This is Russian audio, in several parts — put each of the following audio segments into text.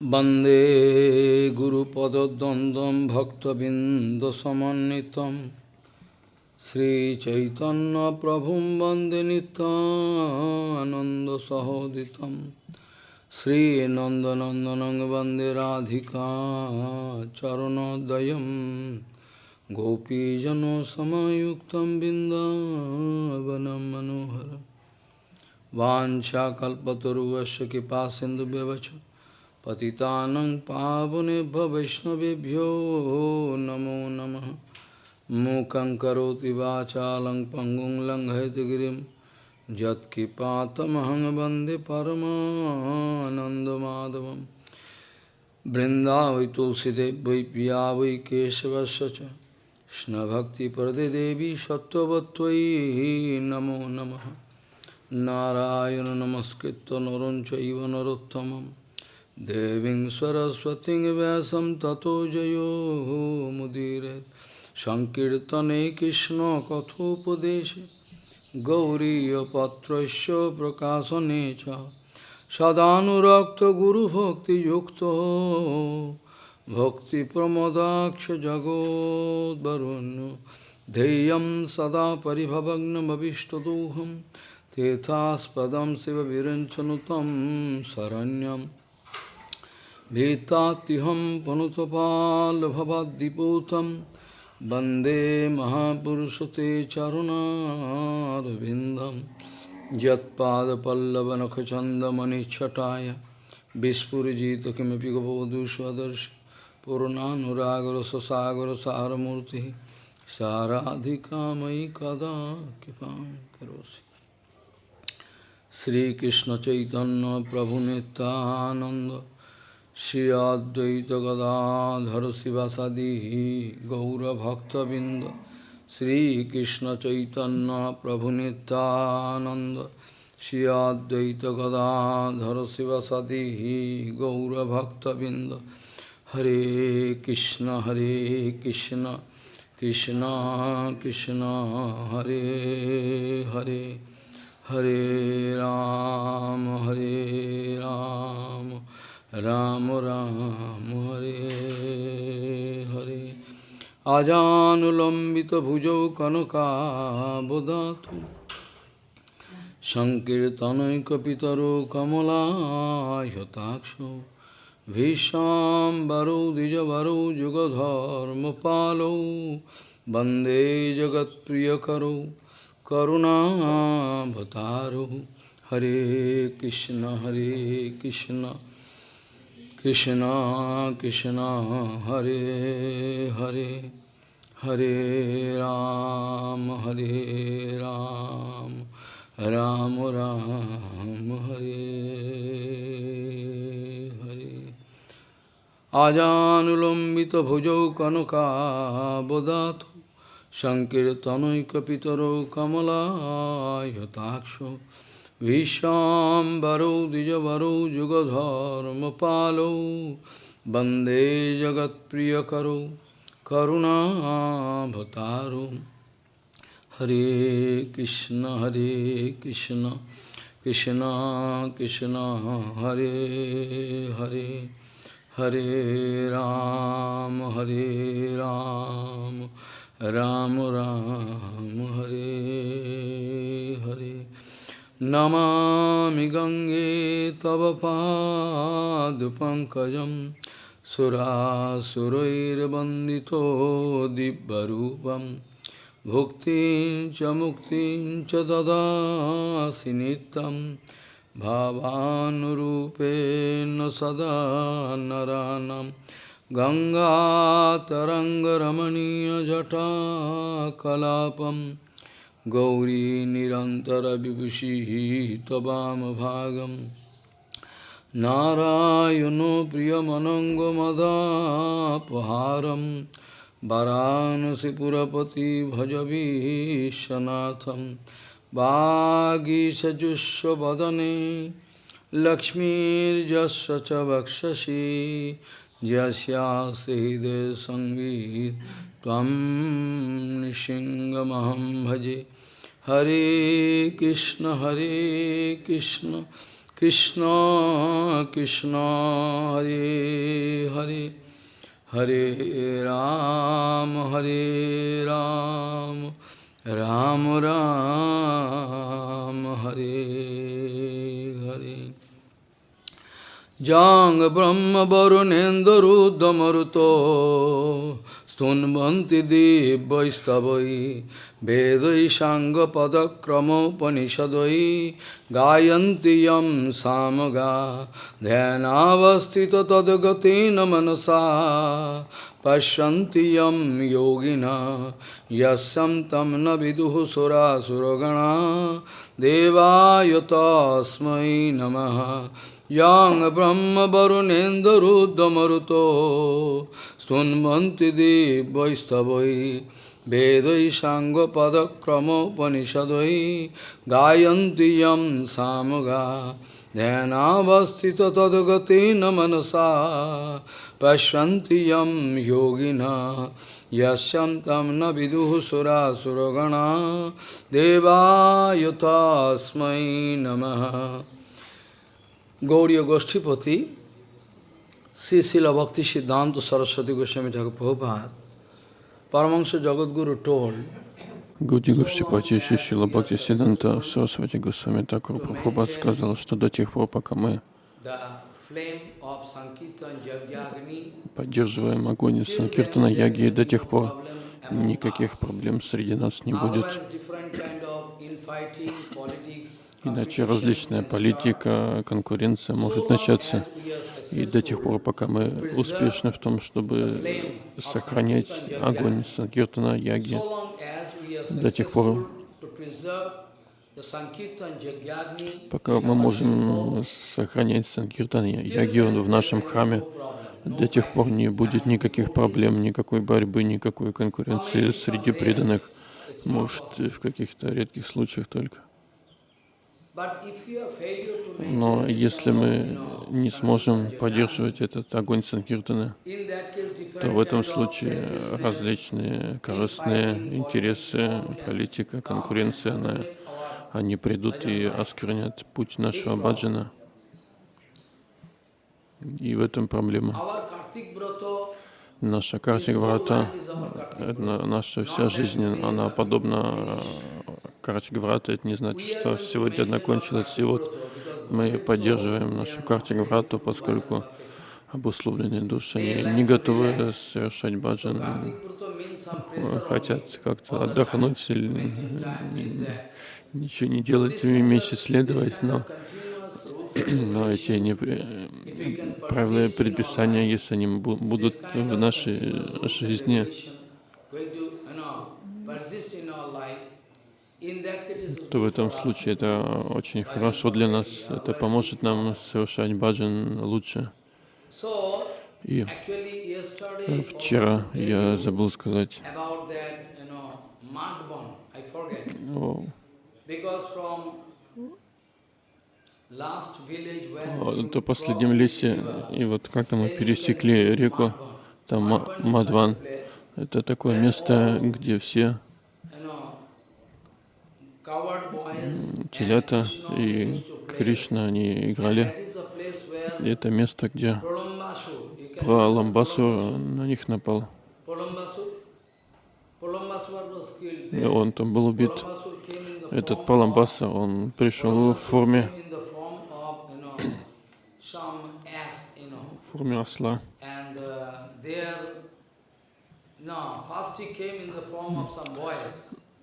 वन्दे गुरुपदद्वन्द्वं भक्तबिन्दसमन्वितं श्रीचैतन्यप्रभुं वन्दे नित्यानन्दसहोदितं श्रीनन्दनन्दनं वन्दे राधिका चरणोदयं गोपीजनसमयुक्तं बिन्दावनं मनोहरं वाञ्छाकल्पतरुवस्य कृपासिन्धुव्यवच पतितानं पावनेभ्य वैष्णवेभ्यो नमो नमः मूकं करोति वाचालं पङ्गुं लङ्घयतगिरिं यत्किपातमहं वन्दे परमानन्दमाधवं बृन्दावै तुलसीदेव वै पिया वै केशवस्य च कृष्णभक्तिप्रदे सत्त्ववत्त्वयि नमो नमः नारायण नमस्कृत्य नरं चैव नरोत्तमम् देवीं सरस्वतीं व्यासं ततो जयो मुदीरयेत् सङ्कीर्तने कृष्णकथोपदेशे गौरीयपत्रस्य प्रकाशने च Vetatiham panutapal bhavadiputam Bande Mahapurushate Charuna Vindam Jatpada Pallavanakachandamani Chataya Vispurjita Kimapi Gopavadushvadarshi Purnanuragara Sasagara Saramurti Saradhikamai Kada Kipam Karosi Sri Krishna Chaitanya Prabhu Nityananda Shri Advaita Gadadhar Sivasadi Gaura Bhakta Binda Shri Krishna Chaitanya Prabhu Nityananda Shri Advaita Gadadhar Sivasadi Gaura Bhakta Binda Hare Krishna Hare Krishna Krishna Krishna Hare Hare Hare Ram Hare Ram Ram राम हरे हरे आजानुलम्बितभुजौ कनकाबदातु सङ्कीर्तनैकपितरो कमलायताक्षो भीष्माम्बरौ द्विजवरौ जुगधर्मपालौ वन्दे जगत्प्रियकरौ करुणाभतारौ हरे कृष्ण हरे Krishna Krishna Krishna Hare Hare Hare Ram Hare Ram Ram Ram Hare Hare Ajanulambita bhujau kanaka bodhato Sankirtanoikapitaro kamala yataksho Vishambaro Dijavaro Jugadharma Palo Bande Jagat Priyakaro Karuna Bhataro Hare Krishna Hare Krishna Krishna Krishna Hare Hare Hare Ram Hare Ram Ram Ram Hare Hare Namami गङ्गे तव पादपङ्कजं सुरासुरैर्वन्दितो दिव्यरूपं भुक्तिं च मुक्तिं च ददासि नित्यं भावानुरूपेण सदा नरानं गङ्गातरङ्गरमणीयजटाकलापम् गौरी निरन्तरविभूषिः त्ववामभागं नारायणो प्रियमनङ्गमदापहारं वरानसिपुरपति भजवीशनाथं वागीसजुष्वदने लक्ष्मीर्जस्य च वक्षसि। यस्यास्ति हृदय सङ्गीत त्वं निशिङ्गमहं भजे। Hare Krishna, Hare Krishna, Krishna Krishna Hare Hare Hare Ram Hare Ram Ram Ram Hare Hare Jang Brahma Varunendra Ruddhamaruto Stunbanti devai stavai, Vedai sanga padakrama panishadai, Gayanti yam samaga, Dhyanavastita tadagati namanasa, Pashanti yam yogina, Yasam tamna viduhu sura suragana, Deva yata asmai namaha, Yang brahma varunendarudamaruto, Stunmanti di Boistavoi, Bedoi Sango Padakramo Panishadoi, Gayanti Yam Samoga, Then Avastita Tadagati Namanasa, Pashanti Yam Yogina, Yashantam Nabidu Sura Suragana, Deva Yutasmai Namaha. Gauriya Goshtipati, Sri Srila Bhakti Siddhanta Saraswati Goswami Thakur Prabhupada Paramahansa Jagadguru told Гауди Гурштипати Шишила Бхакти Сиданта Сарасвати Госвами Такур Прабхупад сказал, что до тех пор, пока мы поддерживаем огонь Санкиртана Яги, до тех пор никаких проблем среди нас не будет. Иначе различная политика, конкуренция может начаться. И до тех пор, пока мы успешны в том, чтобы сохранять огонь Санкиртана Яги, до тех пор, пока мы можем сохранять Санкиртан Яги в нашем храме, до тех пор не будет никаких проблем, никакой борьбы, никакой конкуренции среди преданных. Может, в каких-то редких случаях только. but if you are failure to Но если мы не сможем поддерживать этот огонь Санкиртана, то в этом случае различные корыстные интересы, политика, конкуренция, она, они придут и осквернят путь нашего баджана. И в этом проблема. Наша Картик Врата, на- наша вся жизнь, она подобна Картик Врата. Это не значит, что сегодня она кончилась, и вот мы поддерживаем нашу Картик Врату, поскольку обусловленные души они не готовы совершать баджан, э, хотят как-то отдохнуть или ничего не делать, меньше следовать, но, но эти не, правила и предписания, если они бу- будут в нашей жизни, going to, you know, persist in our life, in that case it is то в этом случае это очень хорошо для нас. Это поможет нам совершать баджан лучше. И вчера я забыл сказать о, последнем лесе, и вот как-то мы пересекли реку, там Мадван. Это такое место, где все you know, coward boys телята и. Кришна, они играли. И это место, где remember на них напал. И он там был убит. Этот form Праламбаса, он пришел в форме, в форме осла.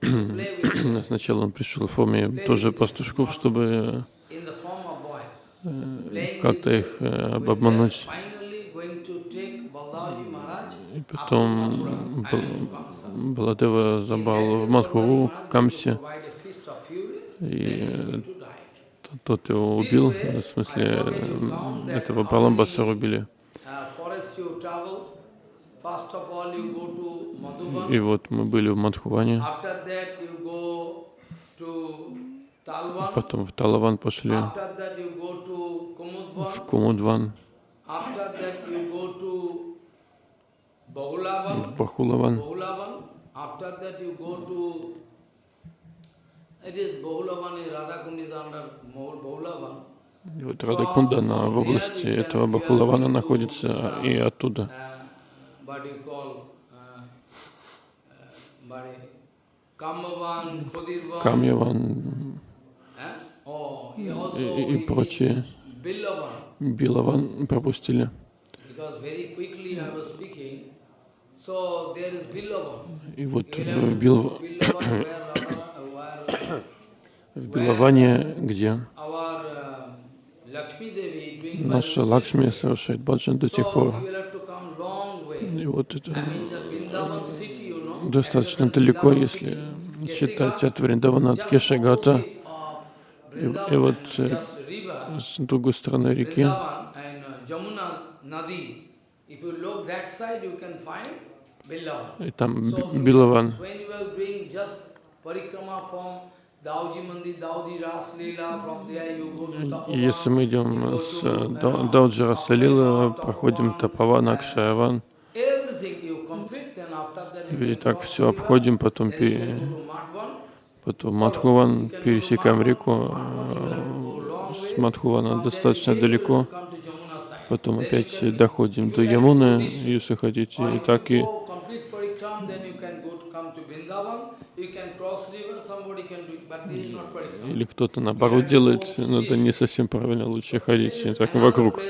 Uh, Сначала он пришел в форме тоже пастушков, чтобы э, как-то их э, обмануть. И потом. Баладева забрал в Мадхуру, к Камсе, и тот его убил, в смысле э, этого Баламбаса убили. И вот мы были в Мадхуване, потом в Талаван пошли, в Кумудван, в Бахулаван. И вот Радакунда, она в области этого Бахулавана находится, и оттуда. Uh, what you call, uh, uh, what you- Kamavan, Khudirvan, Камьяван eh? oh, и, и прочие. Билаван пропустили. И вот в, Бил, в Билаване, где uh, наша. Лакшми совершает баджан до тех So пор. И вот это достаточно далеко, если считать от Вриндавана, от Кешагата, и Vrindavan вот, э, с другой стороны реки. Uh. И там Билаван. И если мы идем с to, э, uh, Дау- Дауджара Салила, Tapovan, проходим Тапаван, Акшаяван, Everything you complete, then after that you и так все обходим, потом, then you пе- can go to Madhvan. потом Мадхуван, пересекаем реку, э, с Мадхувана достаточно далеко, потом опять доходим до Ямуны, если хотите, и так и или кто-то наоборот делает, но это не совсем правильно, лучше ходить так вокруг.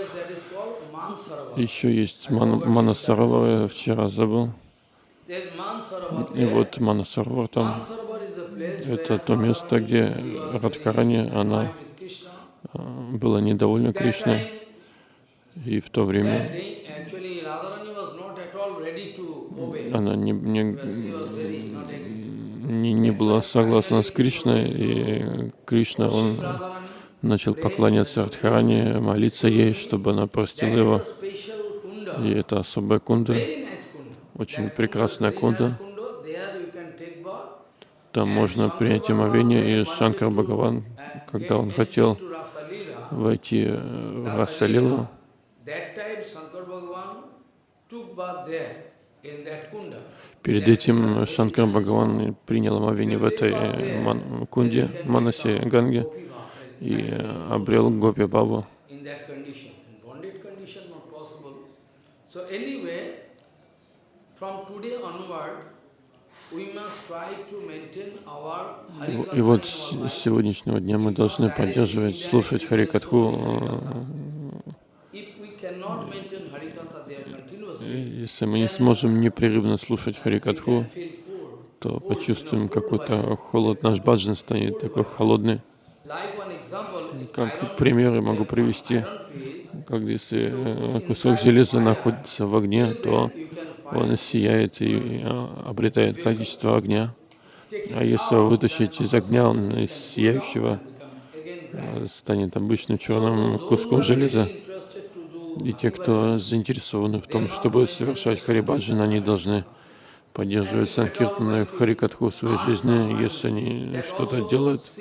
Еще есть Ман, Манасаровар, я вчера забыл. И вот Манасаровар там, это то место, где Радхарани, она э, была недовольна Кришной. И в то время она не, не, не, не была согласна с Кришной, и Кришна, он начал поклоняться Радхарани, молиться ей, чтобы она простила его. И это особая кунда, очень прекрасная кунда. Там можно принять омовение, и Шанкар Бхагаван, когда он хотел войти в Расалилу, перед этим Шанкар Бхагаван принял омовение в этой э, ман- кунде, Манасе Ганге, и э, обрел Гопи Бабу. in that И вот с сегодняшнего дня мы должны поддерживать, слушать Харикатху. There continuously, Если мы не сможем непрерывно слушать Харикатху, то почувствуем какой-то холод. Наш баджан станет такой холодный. Как примеры могу привести. Как если э, кусок железа находится в огне, то он сияет и э, обретает качество огня. А если вытащить из огня, он из сияющего э, станет обычным черным куском железа. И те, кто заинтересованы в том, чтобы совершать харибаджан, они должны поддерживать санкиртаны харикатху в своей жизни. Если они что-то делают,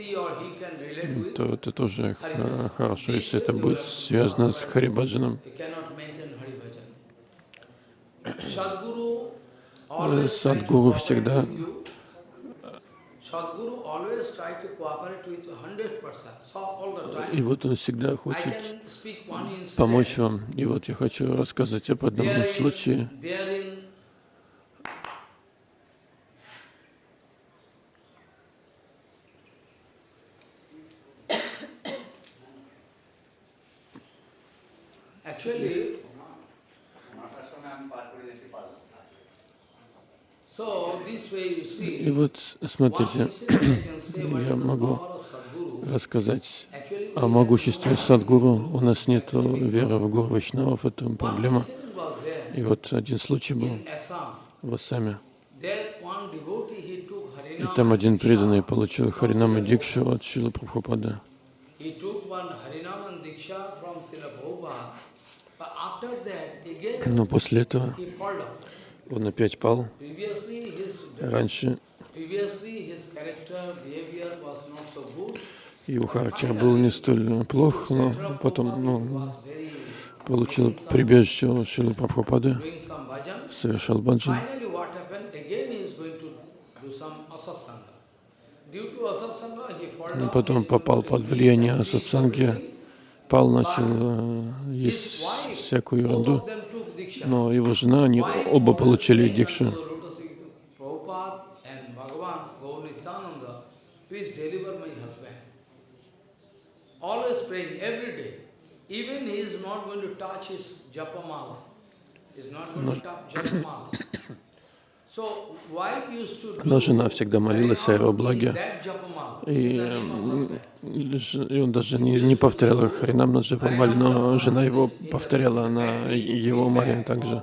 то это тоже х- хорошо, если это будет связано с харибаджаном. The time. И вот он всегда хочет помочь вам. И вот я хочу рассказать об одном случае. Actually, so this way you И вот смотрите, я могу рассказать о могуществе Садгуру. У нас нет веры в Гуру Вайшнавов, это one проблема. И вот один случай был в Ассаме. И там один преданный получил Харинама Дикшу от Шила Прабхупада. Но после этого. Он опять пал. Раньше его характер был не столь плох, но потом ну, получил прибежище у Шилы Прабхупады, совершал баджан. Потом попал под влияние сатсанги, спал, начал э, есть всякую ерунду. Но его жена, они оба получили дикшу. Но жена всегда молилась о его благе, и, и он даже не, не повторял Харинам на Джапамале, но жена его повторяла на его моле также.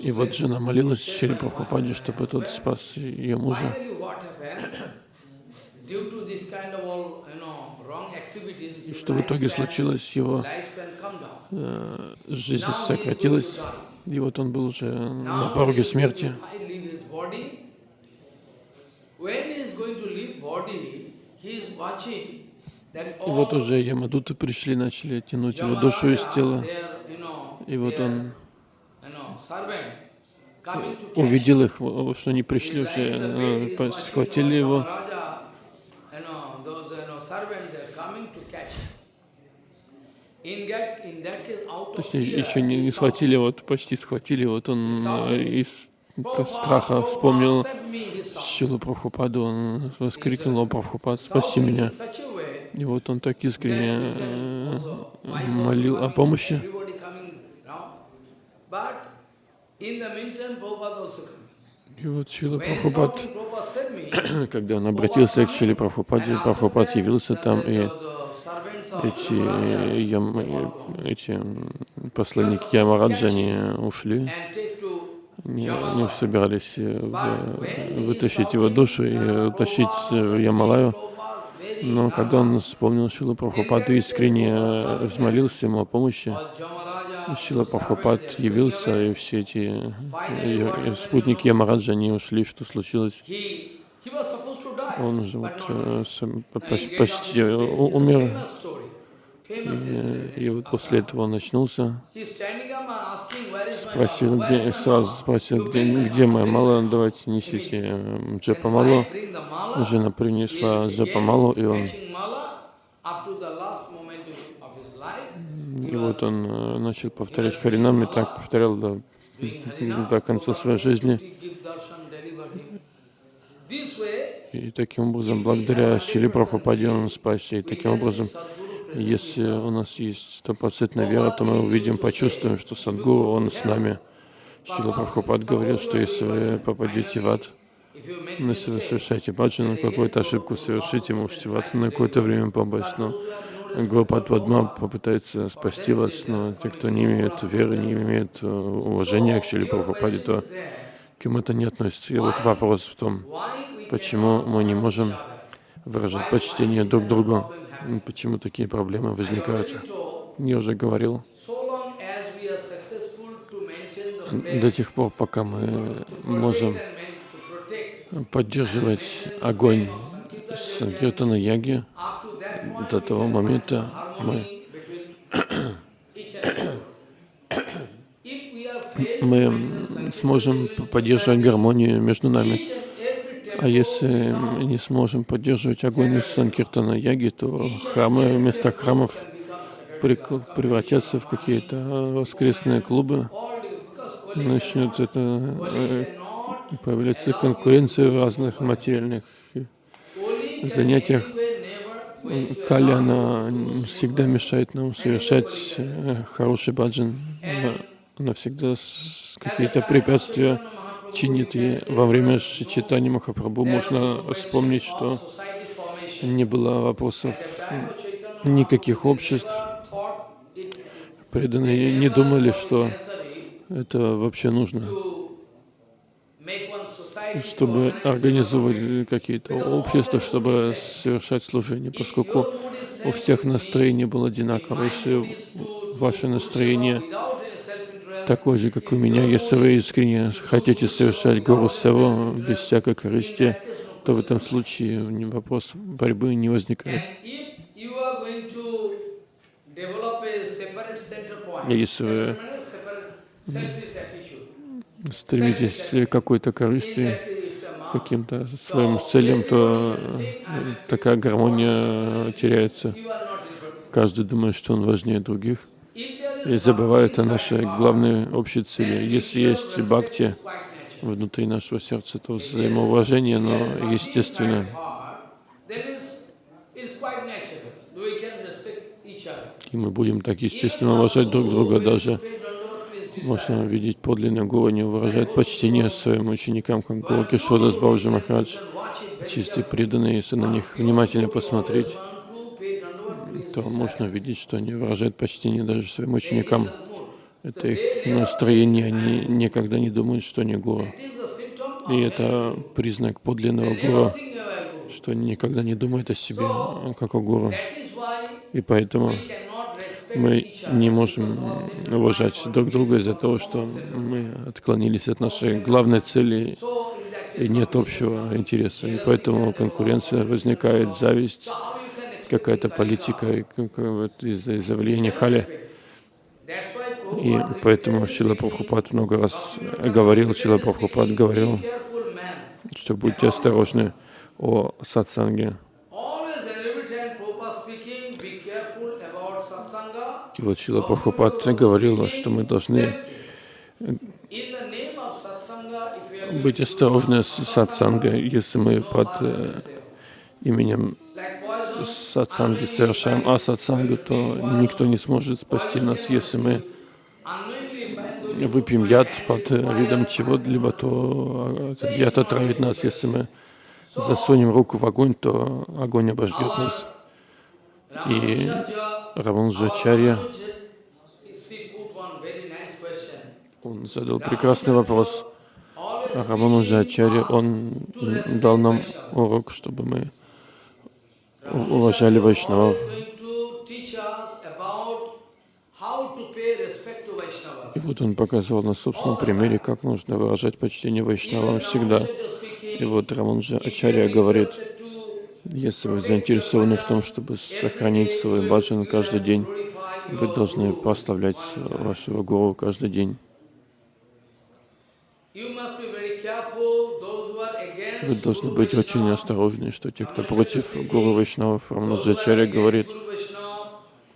И вот жена молилась Шри Прабхупаде, чтобы тот спас ее мужа. И что в итоге случилось, его э, жизнь сократилась, и вот он был уже на пороге смерти. И вот уже Ямадуты пришли, начали тянуть его душу из тела. И вот он увидел их, что они пришли уже, э, схватили его. То есть еще не, не схватили, вот почти схватили, вот он э, из страха вспомнил Шилу Прабхупаду, он воскликнул, «О, Прабхупад, спаси меня!» И вот он так искренне э, молил о помощи. И вот Шила Прабхупад, когда он обратился к Шиле Прабхупаде, Прабхупад явился там, и эти, ям, эти посланники Ямараджа, они ушли, они, они собирались э, вытащить его душу и утащить в Ямалаю. Но когда он вспомнил Шилу Прабхупаду, искренне э, взмолился ему о помощи, Шила Прабхупад явился, и все эти спутники Ямараджа, они ушли, что случилось. Он уже вот, э, почти умер. И, и вот после этого он очнулся, спросил, где, сразу спросил, где, где моя мала, давайте несите э, джапамалу. Жена принесла джапамалу, и он и вот он э, начал повторять Харинам, и так повторял до, до конца своей жизни. И таким образом, благодаря Шили Прабхупаде он спасся. И таким образом, если у нас есть стопроцентная вера, то мы увидим, почувствуем, что Садгуру, он с нами. Шила Прабхупад говорил, что если вы попадете в ад, ну, если вы совершаете баджану, какую-то ошибку совершите, можете в ад на какое-то время попасть. Но Гопат Вадма попытается спасти вас, но те, кто не имеет веры, не имеет э, уважения к Шили Прабхупаде, то к кем это не относится. И вот вопрос в том, почему мы не можем выражать почтение друг другу, почему такие проблемы возникают. Я уже говорил, до тех пор, пока мы можем поддерживать огонь Санкиртана Яги, до того момента мы, мы сможем поддерживать гармонию между нами. А если не сможем поддерживать огонь из Санкиртана Яги, то храмы, вместо храмов превратятся в какие-то воскресные клубы. Начнет это э, появляться конкуренция в разных материальных занятиях. Каля, она всегда мешает нам совершать э, хороший баджан. Она, она всегда какие-то препятствия чинит. И во время читания Махапрабху можно вспомнить, что не было вопросов никаких обществ. Преданные не думали, что это вообще нужно чтобы организовывать какие-то общества, чтобы совершать служение, поскольку у всех настроение было одинаковое. Если ваше настроение такое же, как у меня, если вы искренне хотите совершать Гуру Саву без всякой корысти, то в этом случае вопрос борьбы не возникает. Если вы стремитесь к какой-то корысти, каким-то своим целям, то э, такая гармония теряется. Каждый думает, что он важнее других и забывает о нашей главной общей цели. Если есть бхакти внутри нашего сердца, то взаимоуважение, оно естественное. И мы будем так естественно уважать друг друга даже. Можно видеть подлинный гуру не выражает почтение своим ученикам, как Гуру Кишода с Бауджи Махарадж. Чистые преданные, если на них внимательно посмотреть, то можно видеть, что они выражают почтение даже своим ученикам. Это их настроение, они никогда не думают, что они гуру. И это признак подлинного гуру, что они никогда не думают о себе, как о гуру. И поэтому мы не можем уважать друг друга из-за того, что мы отклонились от нашей главной цели и нет общего интереса. И поэтому конкуренция возникает, зависть, какая-то политика из-за влияния Кали. И поэтому Шила Прабхупад много раз говорил, Шила Прабхупад говорил, что будьте осторожны о сатсанге. И вот Шила Прабхупад говорил, что мы должны быть осторожны с сатсангой, если мы под э, именем сатсанги совершаем асатсангу, то никто не сможет спасти нас, если мы выпьем яд под видом чего-либо, то яд отравит нас. Если мы засунем руку в огонь, то огонь обожгет нас. И Раманджачарья, он задал прекрасный вопрос. Рамануджачарья, он дал нам урок, чтобы мы уважали Вайшнавов. И вот он показывал на собственном примере, как нужно выражать почтение Вайшнавам всегда. И вот Раманджа Ачарья говорит, если вы заинтересованы в том, чтобы сохранить свой баджан каждый день, вы должны прославлять вашего гуру каждый день. Вы должны быть очень осторожны, что те, кто против Гуру Вайшнавов, Раманаджачаря говорит,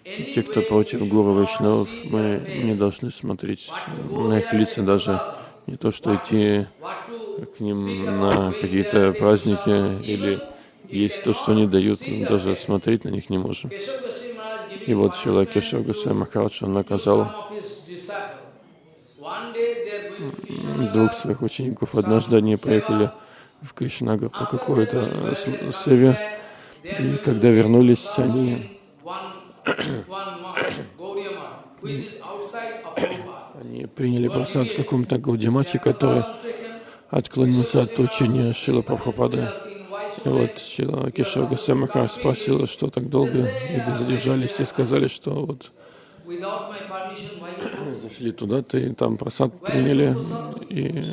те, кто против Гуру Вайшнавов, мы не должны смотреть на их лица даже, не то что идти к ним на какие-то праздники или есть то, что они дают, даже смотреть на них не можем. И вот Шила Кешав Гусей Махарадж, он наказал двух своих учеников. Однажды они поехали в Кришнагар по какой-то севе, и когда вернулись, они они приняли просад в каком-то Гаудимате, который отклонился от учения Шила Прабхупады. И вот Шила Кешава Гасамаха спросила, что так долго люди задержались, и сказали, что вот зашли туда-то и там просад приняли, и,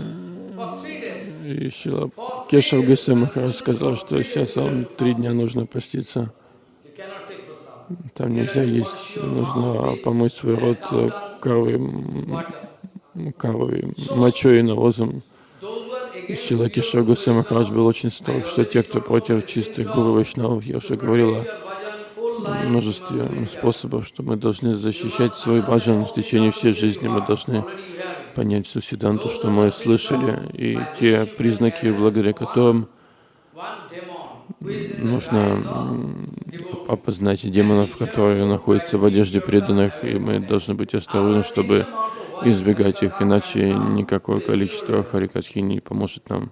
и Шила Кешав Гасамаха сказал, что сейчас вам три дня нужно поститься. Там нельзя есть, нужно помыть свой рот коровой, коровой мочой и навозом. Шила Кишор Гусей Махарадж был очень строг, что те, кто против чистых гуру Вайшнавов, я уже говорила множестве способов, что мы должны защищать свой баджан в течение всей жизни. Мы должны понять всю седанту, что мы слышали, и те признаки, благодаря которым нужно опознать демонов, которые находятся в одежде преданных, и мы должны быть осторожны, чтобы избегать их, иначе никакое количество харикатхи не поможет нам.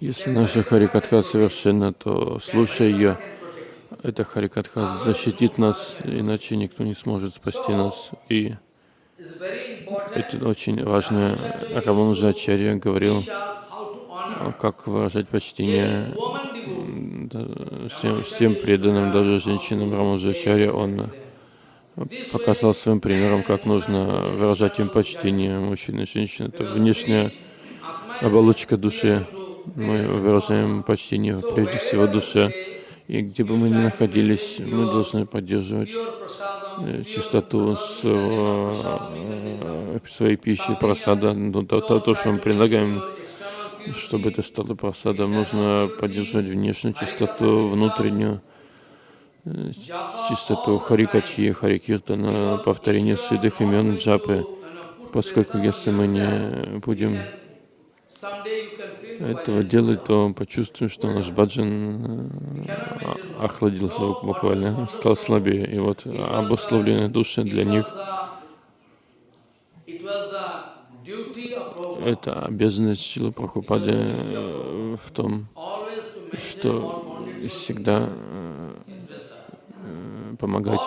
Если наша харикатха совершенна, то слушая ее, эта харикатха защитит нас, иначе никто не сможет спасти нас. И это очень важно. Рамануджа Ачарья говорил, как выражать почтение всем, всем преданным, даже женщинам Рамануджа Ачарья. Он показал своим примером, как нужно выражать им почтение. Мужчины и женщины — это внешняя оболочка души. Мы выражаем почтение прежде всего душе. И где бы мы ни находились, мы должны поддерживать э, чистоту э, своей пищи, просада, то, то, то, что мы предлагаем Чтобы это стало просадом, нужно поддержать внешнюю чистоту, внутреннюю э, чистоту Харикатхи, Харикиртана, повторение святых имен Джапы. Поскольку если мы не будем этого делать, то почувствуем, что наш баджан э, охладился буквально, стал слабее. И вот обусловленные души для них это обязанность Силы Прабхупады э, в том, что всегда э, помогать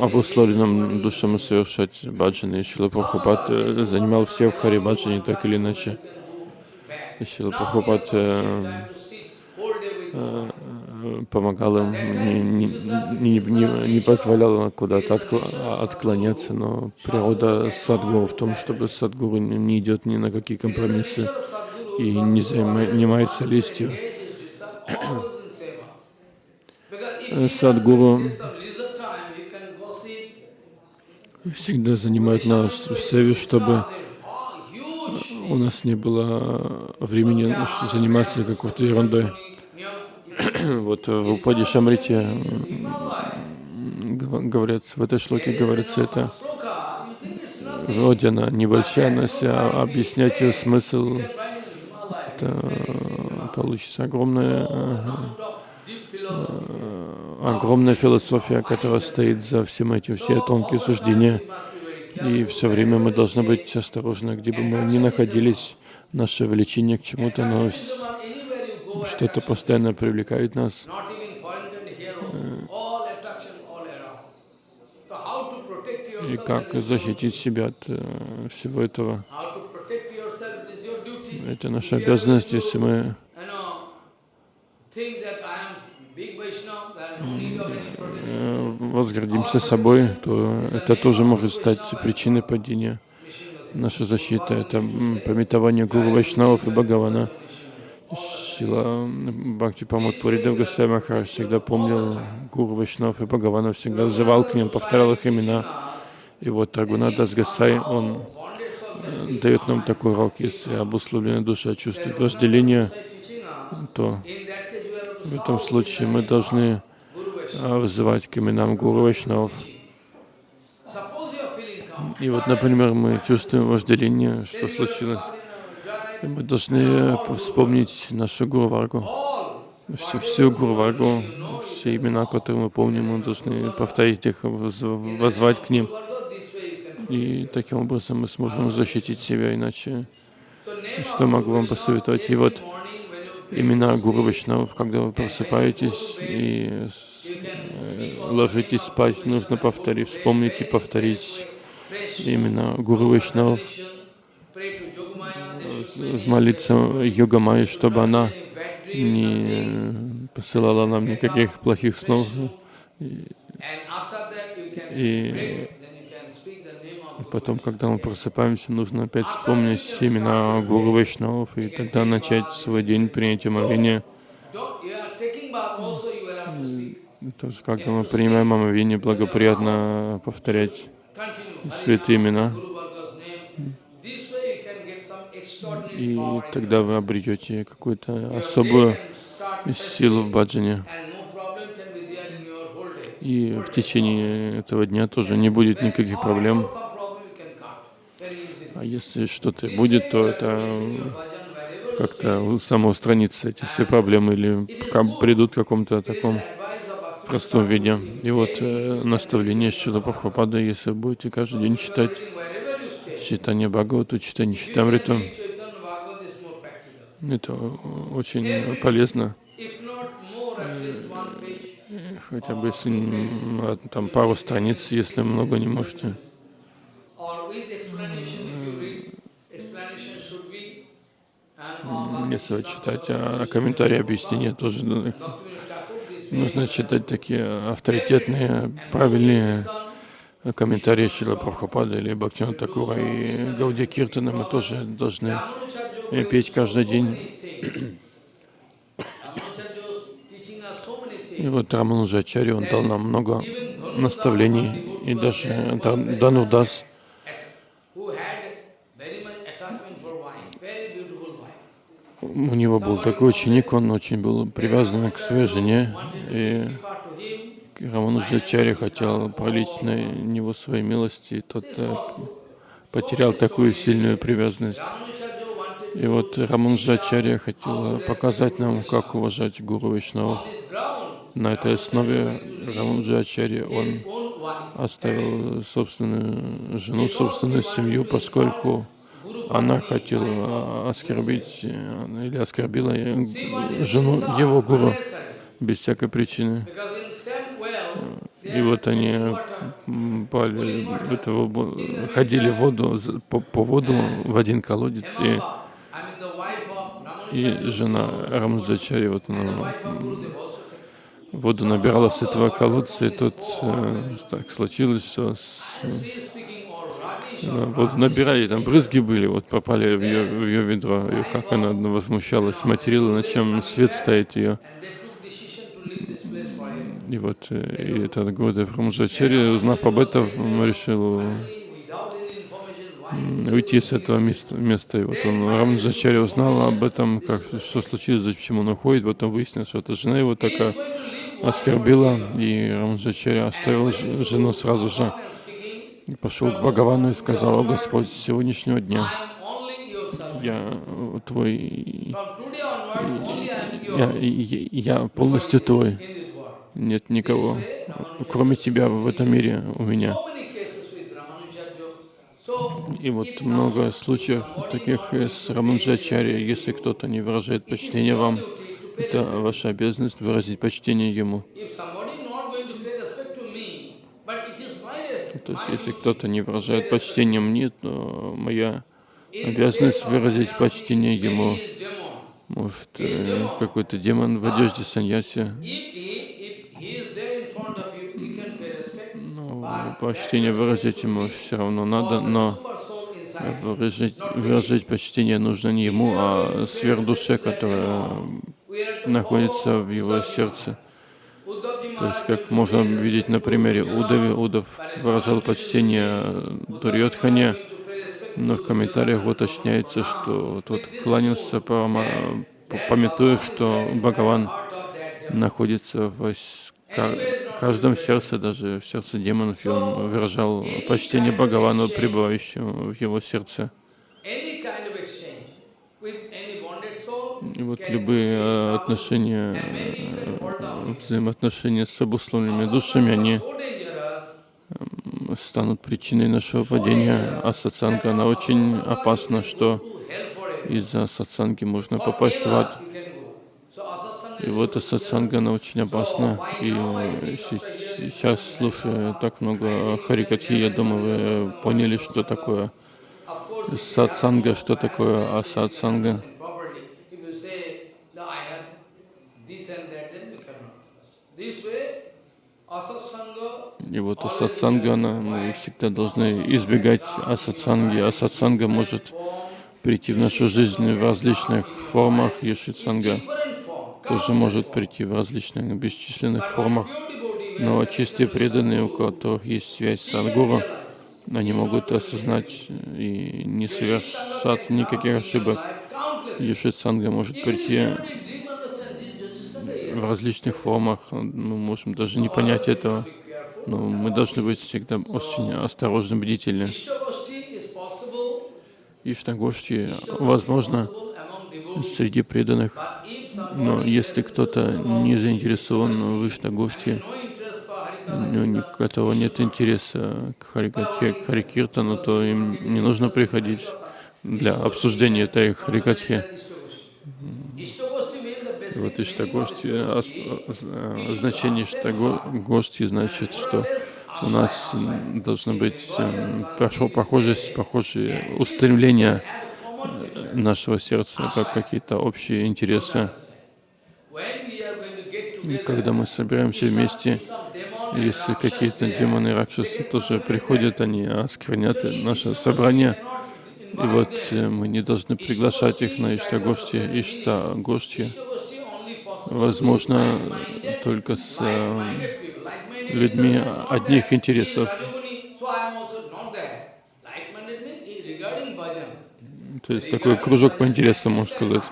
обусловленным душам совершать баджаны. Шила Прабхупад занимал всех в Хари Баджане так или иначе. Сила Прабхупад э, э, помогал им, не, не, не, не позволял куда-то отклоняться, но природа садгуру в том, чтобы садгуру не идет ни на какие компромиссы и не занимается листью. Садгуру всегда занимает нас в севе, чтобы у нас не было времени заниматься какой-то ерундой. Вот в Упаде Шамрите говорят, в этой шлоке говорится это вроде она небольшая, но если объяснять ее смысл, это получится огромная, огромная философия, которая стоит за всем этим, все тонкие суждения. И все время мы должны быть осторожны, где бы мы ни находились, наше влечение к чему-то, но что-то постоянно привлекает нас. И как защитить себя от э, всего этого? Это наша обязанность, если мы возгордимся собой, то это тоже может стать причиной падения. Наша защита — это пометование Гуру Вайшнавов и Бхагавана. Шила Бхакти Памот Пуридев Госвами Махарадж всегда помнил Гуру Вайшнав и Бхагавана, всегда взывал к ним, повторял их имена. И вот Рагунадас Гасай, он э, дает нам такой урок, если обусловленная душа чувствует вожделение, то в этом случае мы должны а, вызывать к именам Гуру Вайшнавов. И вот, например, мы чувствуем вожделение, что случилось. Мы должны вспомнить нашу Гуру Варгу. Всю, всю Гуру Варгу, все имена, которые мы помним, мы должны повторить их, возвать к ним. И таким образом мы сможем защитить себя, иначе что могу вам посоветовать? И вот имена Гуру Вайшнавов, когда вы просыпаетесь и э, ложитесь спать, нужно повторить, вспомнить и повторить имена Гуру Вайшнавов, молиться Йога Майи, чтобы она не посылала нам никаких плохих снов. И, и Потом, когда мы просыпаемся, нужно опять вспомнить имена Гуру Вайшнавов и тогда начать свой день принятием омовения. Тоже, когда мы принимаем омовение, благоприятно повторять святые имена. И тогда вы обретете какую-то особую силу в баджане. И в течение этого дня тоже не будет никаких проблем. А если что-то будет, то это как-то самоустранится, эти все проблемы, или придут в каком-то таком простом виде. И вот э, наставление Шила Прабхупада, если будете каждый день читать читание Бхагавату, читание Читамриту, это очень полезно. Хотя бы если там пару страниц, если много не можете. Если читать а комментарии объяснения, тоже нужно читать такие авторитетные, правильные комментарии Шила Прабхупада или Бхактина Такура. И Гауди Киртана мы тоже должны петь каждый день. И вот Рамануджачари, он дал нам много наставлений, и даже у него был такой ученик, он очень был привязан к своей жене, и Рамануджачарья хотел пролить на него свои милости, и тот э, потерял такую сильную привязанность. И вот Рамануджачарья хотел показать нам, как уважать Гуру Вишнаву. На этой основе Рамануджачарья он оставил собственную жену, собственную семью, поскольку она хотела оскорбить э, или оскорбила жену его гуру без всякой причины. И вот они пали, это, ходили в воду, по, по воду в один колодец, и, и жена Рамджачари, вот она воду набирала с этого колодца, и тут э, так случилось, что с, э, вот набирали, там брызги были, вот попали в ее, в ее ведро, и как она возмущалась, материла, на чем свет стоит ее. И вот э, и этот Гурдев Рамджачари, узнав об этом, решил уйти с этого места. места. И вот он, Рамджачари узнал об этом, как, что случилось, зачем он уходит, потом выяснилось, что это жена его такая оскорбила, и Рамджачари оставил жену сразу же. И пошел к Бхагавану и сказал, «О Господь, с сегодняшнего дня я твой, я, я, я полностью твой, нет никого, кроме тебя в этом мире у меня». И вот много случаев таких с Раманджачари, если кто-то не выражает почтение вам, это ваша обязанность выразить почтение ему. То есть, если кто-то не выражает почтение мне, то моя обязанность выразить почтение ему. Может, э, какой-то демон в одежде саньяси. Ну, почтение выразить ему все равно надо, но выражать, выражать почтение нужно не ему, а сверхдуше, которая находится в его сердце. То есть, как можно видеть на примере Удави, Удав выражал почтение Дурьотхане, но в комментариях уточняется, что тот кланялся, пометуя, что Бхагаван находится в каждом сердце, даже в сердце демонов, и он выражал почтение Бхагавану, пребывающему в его сердце. И вот любые э, отношения, э, взаимоотношения с обусловленными душами, они станут причиной нашего падения. А сатсанга, она очень опасна, что из-за сатсанги можно попасть в ад. И вот сатсанга, она очень опасна. И сейчас, слушая так много Харикатхи, я думаю, вы поняли, что такое сатсанга, что такое асатсанга. И вот асатсанга, мы всегда должны избегать асатсанги. Асатсанга может прийти в нашу жизнь в различных формах. Ешитсанга тоже может прийти в различных бесчисленных формах. Но чистые преданные, у которых есть связь с Садгуру, они могут осознать и не совершать никаких ошибок. Ешитсанга может прийти в различных формах. Мы можем даже не понять этого. Но мы должны быть всегда очень осторожны, бдительны. Иштагошти возможно среди преданных, но если кто-то не заинтересован в Иштагошти, у которого нет интереса к Харикатхе, к Харикиртану, то им не нужно приходить для обсуждения этой Харикатхи. Вот Иштагошти, а, а, значение Иштагошти значит, что у нас должны быть эм, похожие, похожие устремления э, нашего сердца, как какие-то общие интересы. И когда мы собираемся вместе, если какие-то демоны ракшасы тоже приходят, они осквернят наше собрание. И вот э, мы не должны приглашать их на Иштагошти. Иштагошти возможно только с э, людьми одних интересов. То есть такой кружок по интересам, можно сказать.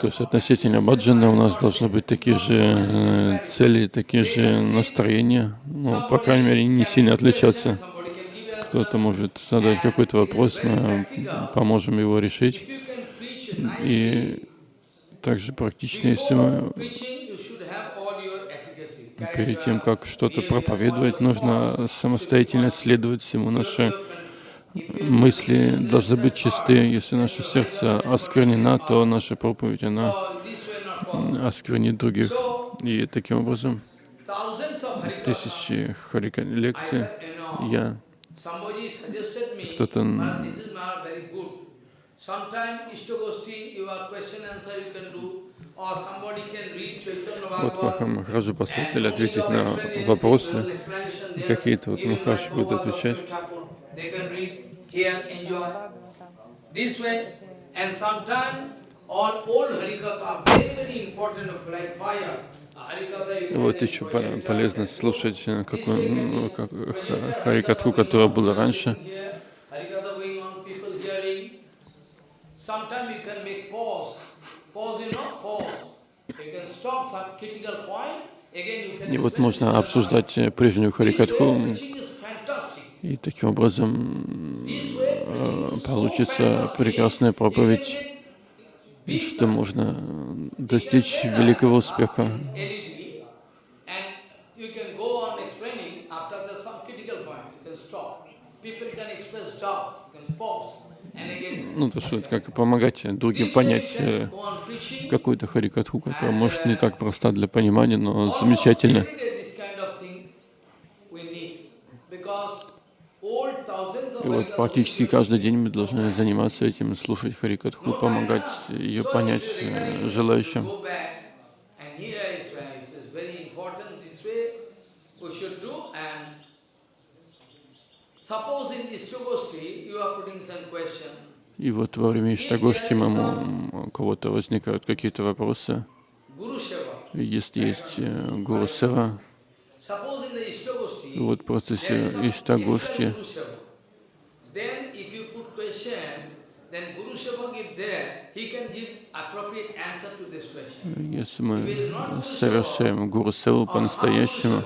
То есть относительно баджана у нас должны быть такие же э, цели, такие же настроения, ну, по крайней мере, не сильно отличаться. Кто-то может задать какой-то вопрос, мы поможем его решить. И также практично, если мы перед тем, как что-то проповедовать, нужно самостоятельно следовать всему. Наши мысли должны быть чисты. Если наше сердце осквернено, то наша проповедь, она осквернит других. И таким образом, тысячи харика лекций я кто-то вот Маха Махараджа посоветовали ответить на вопросы. Какие-то вот Махарадж будет отвечать. Вот еще полезно слушать какую, ну, как, Харикатху, которая была раньше. Sometimes you can make pause. Pause, you know, pause. You can stop some critical point. И вот можно обсуждать прежнюю Харикатху, и таким образом э, получится прекрасная проповедь, что можно достичь великого успеха. Ну, то, что как помогать другим понять э, какую-то харикатху, которая может не так проста для понимания, но замечательно. И вот практически каждый день мы должны заниматься этим, слушать Харикатху, помогать ее понять э, желающим. И вот во время Иштагошти у кого-то возникают какие-то вопросы. Если есть э, Гуру Сева, вот в процессе Иштагошти если мы совершаем Гуру Севу по-настоящему,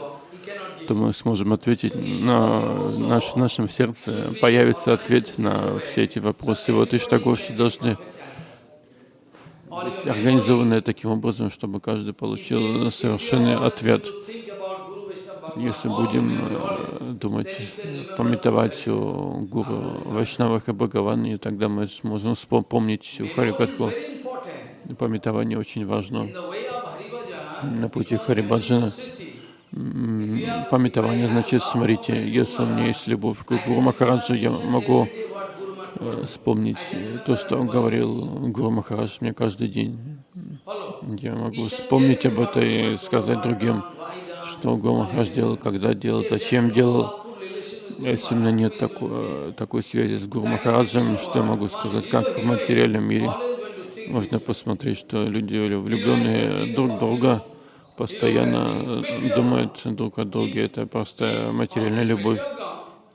то мы сможем ответить на наш, в нашем сердце, появится ответ на все эти вопросы. Вот Иштагоши должны быть организованы таким образом, чтобы каждый получил совершенный ответ. Если будем э, думать, пометовать о Гуру Вайшнавах и Бхагаване, тогда мы сможем вспомнить всю Харикатху. Пометование очень важно. На пути Харибаджана пометование значит, смотрите, если у меня есть любовь к Гуру Махараджу, я могу э, вспомнить то, что он говорил Гуру Махарадж мне каждый день. Я могу вспомнить об этом и сказать другим что Гуру Махарадж делал, когда делал, зачем делал. Если у меня нет такой, такой связи с Гуру Махараджем, что я могу сказать, как в материальном мире. Можно посмотреть, что люди влюбленные друг в друга постоянно думают друг о друге. Это просто материальная любовь.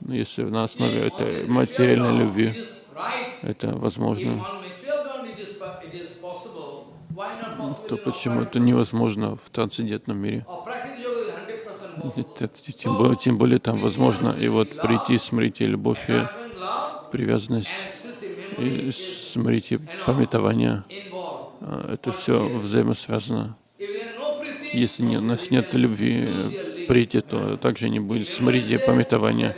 Если на основе этой материальной любви это возможно, то почему это невозможно в трансцендентном мире? Тем более, тем более там возможно и вот прийти, смотрите, любовь и привязанность, и смотрите, пометование. А, это все взаимосвязано. Если не, у нас нет любви прийти, то также не будет смрити пометования.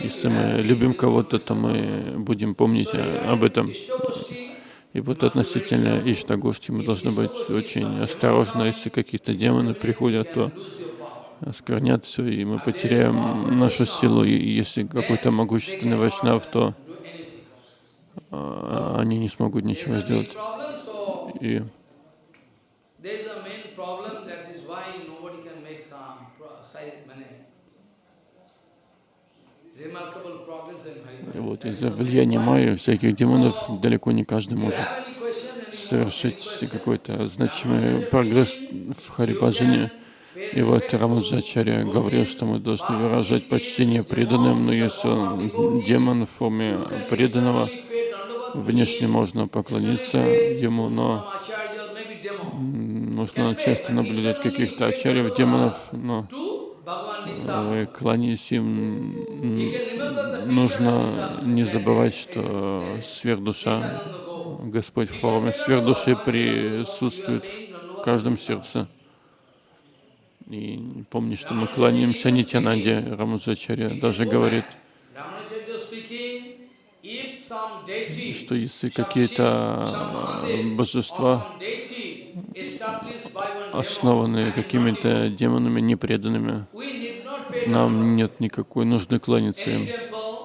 Если мы любим кого-то, то мы будем помнить об этом. И вот относительно Иштагошти мы должны быть очень осторожны. Если какие-то демоны приходят, то осквернят все, и мы потеряем нашу силу. И если какой-то могущественный вайшнав, то а, они не смогут ничего сделать. И и вот из-за влияния майя всяких демонов далеко не каждый может совершить какой-то значимый прогресс в Харибаджане. И вот Рамаджачарья говорил, что мы должны выражать почтение преданным, но если он демон в форме преданного, внешне можно поклониться ему, но Нужно часто наблюдать каких-то ачарьев, демонов, но кланяясь им, нужно не забывать, что сверхдуша. Господь в форме сверхдуши присутствует в каждом сердце. И помни, что мы кланяемся Нитянанде, Рамаджачарья даже говорит, что если какие-то or божества основанные какими-то демонами непреданными, нам нет никакой нужды кланяться им.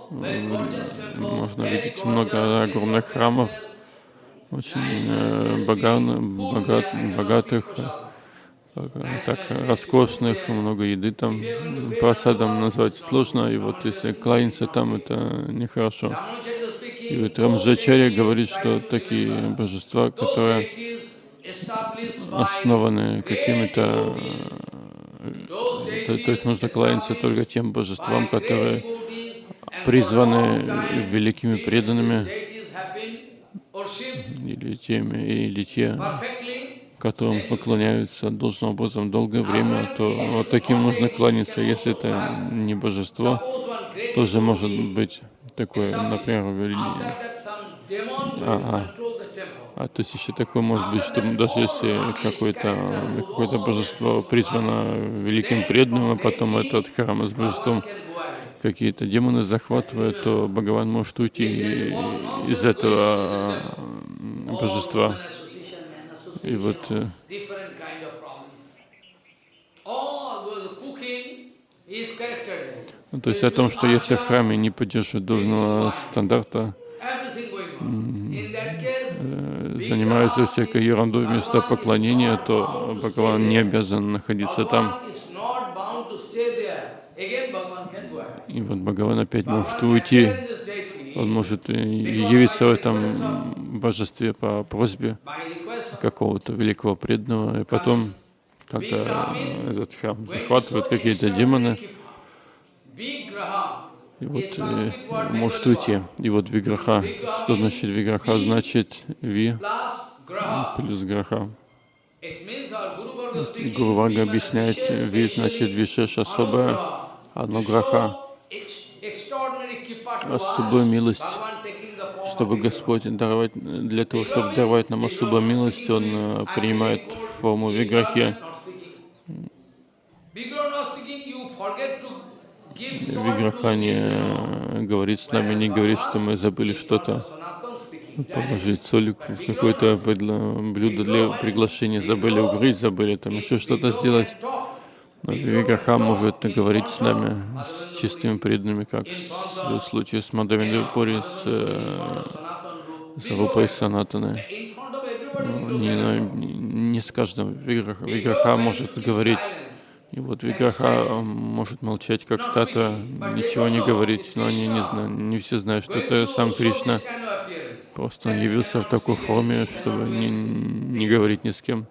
Можно видеть много огромных храмов, очень э, боган- богат, богатых, э, так роскошных, много еды там. Просадом назвать сложно, и вот если кланяться там, это нехорошо. И вот deities говорит, что такие божества, которые основаны какими-то... those То, то есть нужно кланяться только тем божествам, которые призваны великими преданными или теми, или те, которым поклоняются. Должным образом долгое время, то вот таким нужно кланяться. Если это не божество, тоже может быть такое, например, вели- After that, А то есть еще такое может быть, что даже если какое-то какое божество призвано великим преданным, а потом этот храм с божеством какие-то демоны захватывают, то Бхагаван может уйти из этого м, божества. И вот э, ну, то есть о том, что если в храме не поддерживают должного стандарта, занимаются всякой ерундой вместо поклонения, то Бхагаван не обязан находиться там. И вот Бхагаван опять может уйти, он может явиться в этом божестве по просьбе какого-то великого преданного, и потом, когда этот храм захватывают какие-то демоны, вот э, может уйти. И вот виграха, что значит виграха? Значит ви плюс граха. It means our Guru Varga speaking. Гуру Варга we объясняет, ви значит вишеш особое, одно граха, особую милость, чтобы Господь даровать, для того, чтобы даровать нам особую милость, Он э, принимает форму виграхи. Виграха не э, говорит с нами, не говорит, что мы забыли что-то положить соль в какое-то блюдо для приглашения, забыли угрызть, забыли там еще что-то сделать. Но может говорить с нами, с чистыми преданными, как в случае с Мадавиндапури, с, э, с Рупой everybody, Ну, Не, не с каждым Виграха может говорить. И вот Виграха э, может молчать, как статуя, ничего не говорить, но они не знают, не все знают, что это сам Кришна. Просто он явился в такой форме, чтобы не, не говорить ни с кем.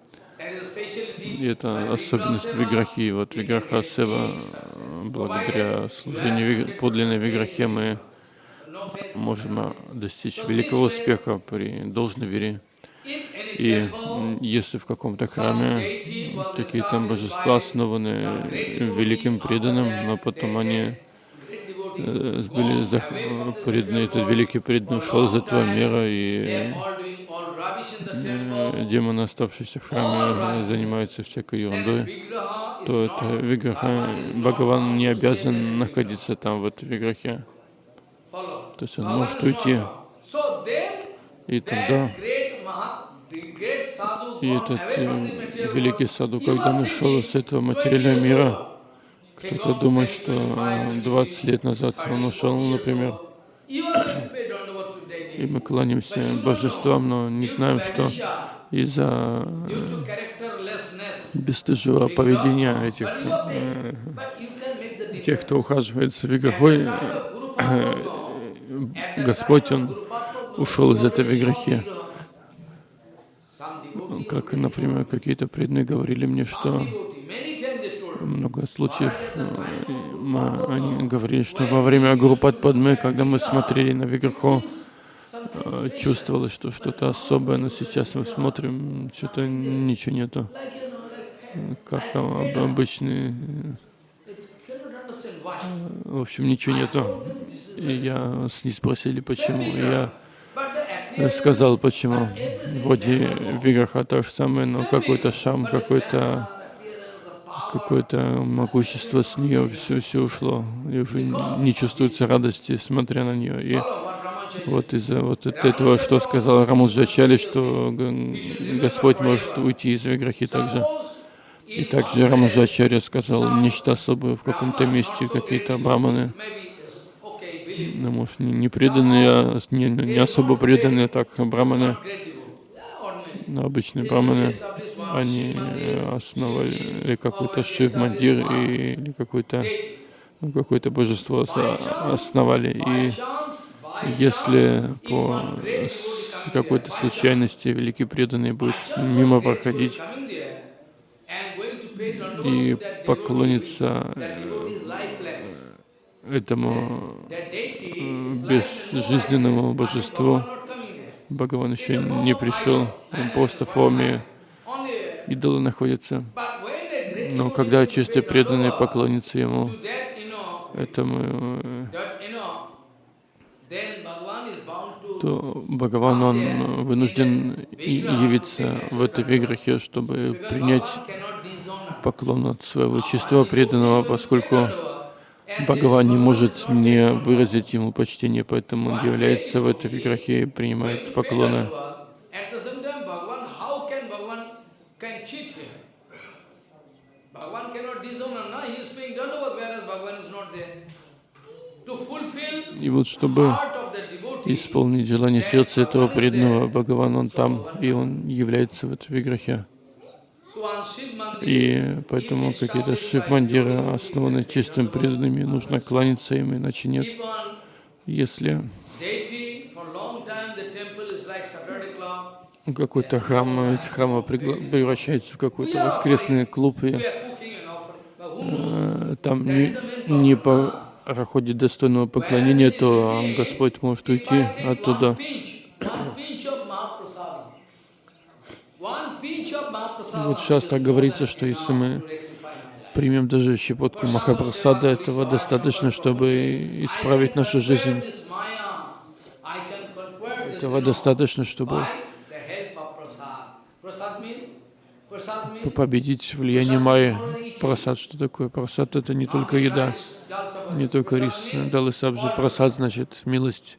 И это особенность Виграхи. Вот Виграха Сева, благодаря служению подлинной Виграхе мы можем э, достичь великого успеха при должной вере. И если в каком-то храме такие там божества основаны великим преданным, но потом они э, были преданные, этот великий преданный ушел из этого мира, и э, демоны, оставшиеся в храме, занимаются всякой ерундой, то это виграха, Бхагаван не обязан находиться там, в этой виграхе. То есть он может уйти. И тогда и этот э, великий саду, когда он ушел из этого материального мира, кто-то думает, что э, 20 лет назад он ушел, например, и мы кланяемся божествам, но не знаем, что из-за э, бесстыжего поведения этих э, тех, кто ухаживает за виграхой, э, Господь, Он ушел из этой виграхи. Как, например, какие-то преданные говорили мне, что много случаев э, мы- они говорили, что во время Гуру Падме, когда мы смотрели на Виграху, э, чувствовалось, что что-то особое, но сейчас мы смотрим, что-то ничего нету. Как там об- обычные, why. в общем, ничего нету. И я с ней спросили, почему. Я сказал, почему. there, Вигаха то же самое, но какой-то шам, какой-то какое-то могущество с нее все, все ушло. И уже не чувствуется радости, смотря на нее. И вот из-за вот от этого, что сказал Рамуджачали, что Господь может уйти из Виграхи также. И также Рамаджачарья сказал нечто особое в каком-то месте, какие-то браманы, maybe it's okay, believe. Ну, может, не, не преданные, а не, не особо преданные, так, браманы, но обычные браманы, они э, основали какой-то шив-мандир или какой-то ну, какое-то божество ос- основали. И если по какой-то случайности великий преданный будет мимо проходить и to этому no безжизненному божеству. Бхагаван еще не пришел, он просто в форме идола находится. Но когда преданный dandavata поклонится ему, этому, э, то Бхагаван, он вынужден явиться в этой виграхе, чтобы принять поклон от своего чистого преданного, поскольку Бхагаван не может не выразить ему почтение, поэтому он является в этой виграхе и принимает поклоны. И вот чтобы исполнить желание сердца этого преданного, Бхагаван, он там, и он является в этой виграхе. И поэтому какие-то шив-мандиры основаны чистым преданными, нужно кланяться им, иначе нет. Если какой-то храм из храма превращается в какой-то воскресный клуб, и э, там не, не проходит достойного поклонения, то Господь может уйти оттуда. One pinch, one pinch of Mahaprasada, one pinch of Mahaprasada Вот сейчас так говорится, что если мы примем даже щепотки Махапрасада, этого достаточно, чтобы исправить нашу жизнь. Этого достаточно, чтобы победить влияние Майи. Прасад, что такое? Прасад — это не только еда, не только рис, дал и сабжи. Прасад значит милость.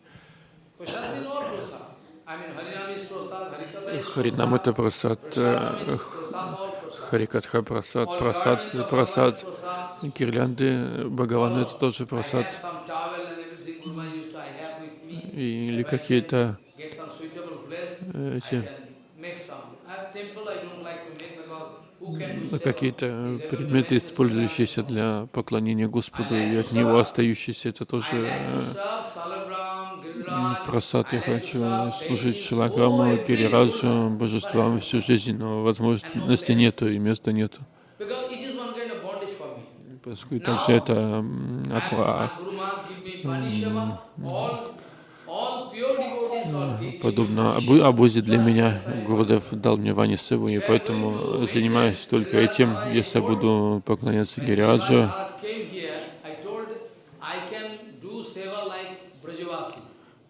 Харинам — это прасад, Харикатха — прасад, прасад, прасад. Гирлянды Бхагавана — это тоже прасад. Или какие-то э, эти ну, какие-то предметы, использующиеся для поклонения Господу, и от него остающиеся, это тоже Просад. Я хочу служить every Гирираджу, божествам всю жизнь, но возможности нету и места нету. Поскольку также это подобно обу- обузе для меня. Гурудев дал мне Вани Севу, и поэтому занимаюсь только этим. Если буду поклоняться Гириаджу, Maharaj came here, I told, I can do seva like Brajavasi.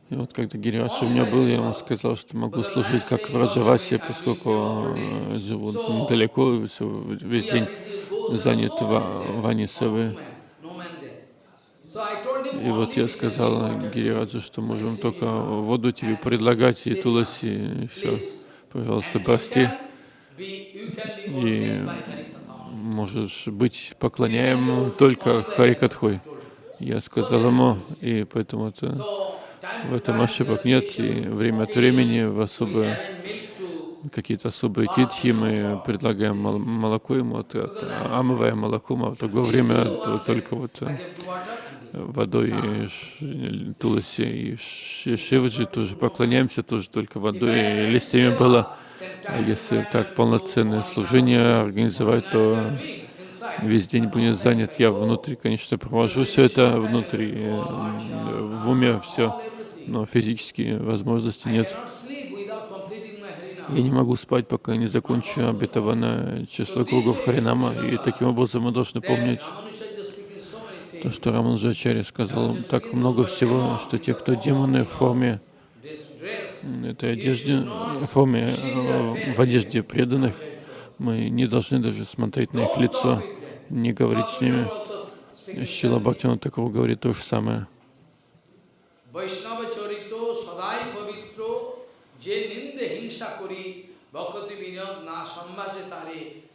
И вот когда Гириаш у меня был, я ему сказал, что могу служить как в Раджавасе, поскольку э, живу недалеко, и весь день занят so ва- many seva, Вани no Севы. man, no man there. So I told him И вот я сказал Гириаджу, что можем только воду тебе предлагать и туласи, и все. Пожалуйста, прости. Harikatha. Можешь быть поклоняем только Харикатхой. Я сказал ему, и поэтому это, в этом ошибок нет, и время от времени в особые какие-то особые титхи, мы предлагаем мол- молоко ему, от, от- омываем молоком, а в другое время то- только вот э, водой и туласи и ши- шиваджи тоже поклоняемся, тоже только водой и листьями было. А если так полноценное служение организовать, то весь день будет занят. Я внутри, конечно, провожу все это внутри, э, в уме все но физически возможности нет. Я не могу спать, пока не закончу обетованное число кругов Харинама. И таким образом мы должны помнить то, что Раманджачарья сказал так много всего, что те, кто демоны в форме этой одежде, в форме, э, в одежде преданных, мы не должны даже смотреть на их лицо, не говорить с ними. Шила Бхактина Такур говорит то же самое. Vaishnava charito sadai pavitro je ninde hingsa kori bhakti vinod na sammase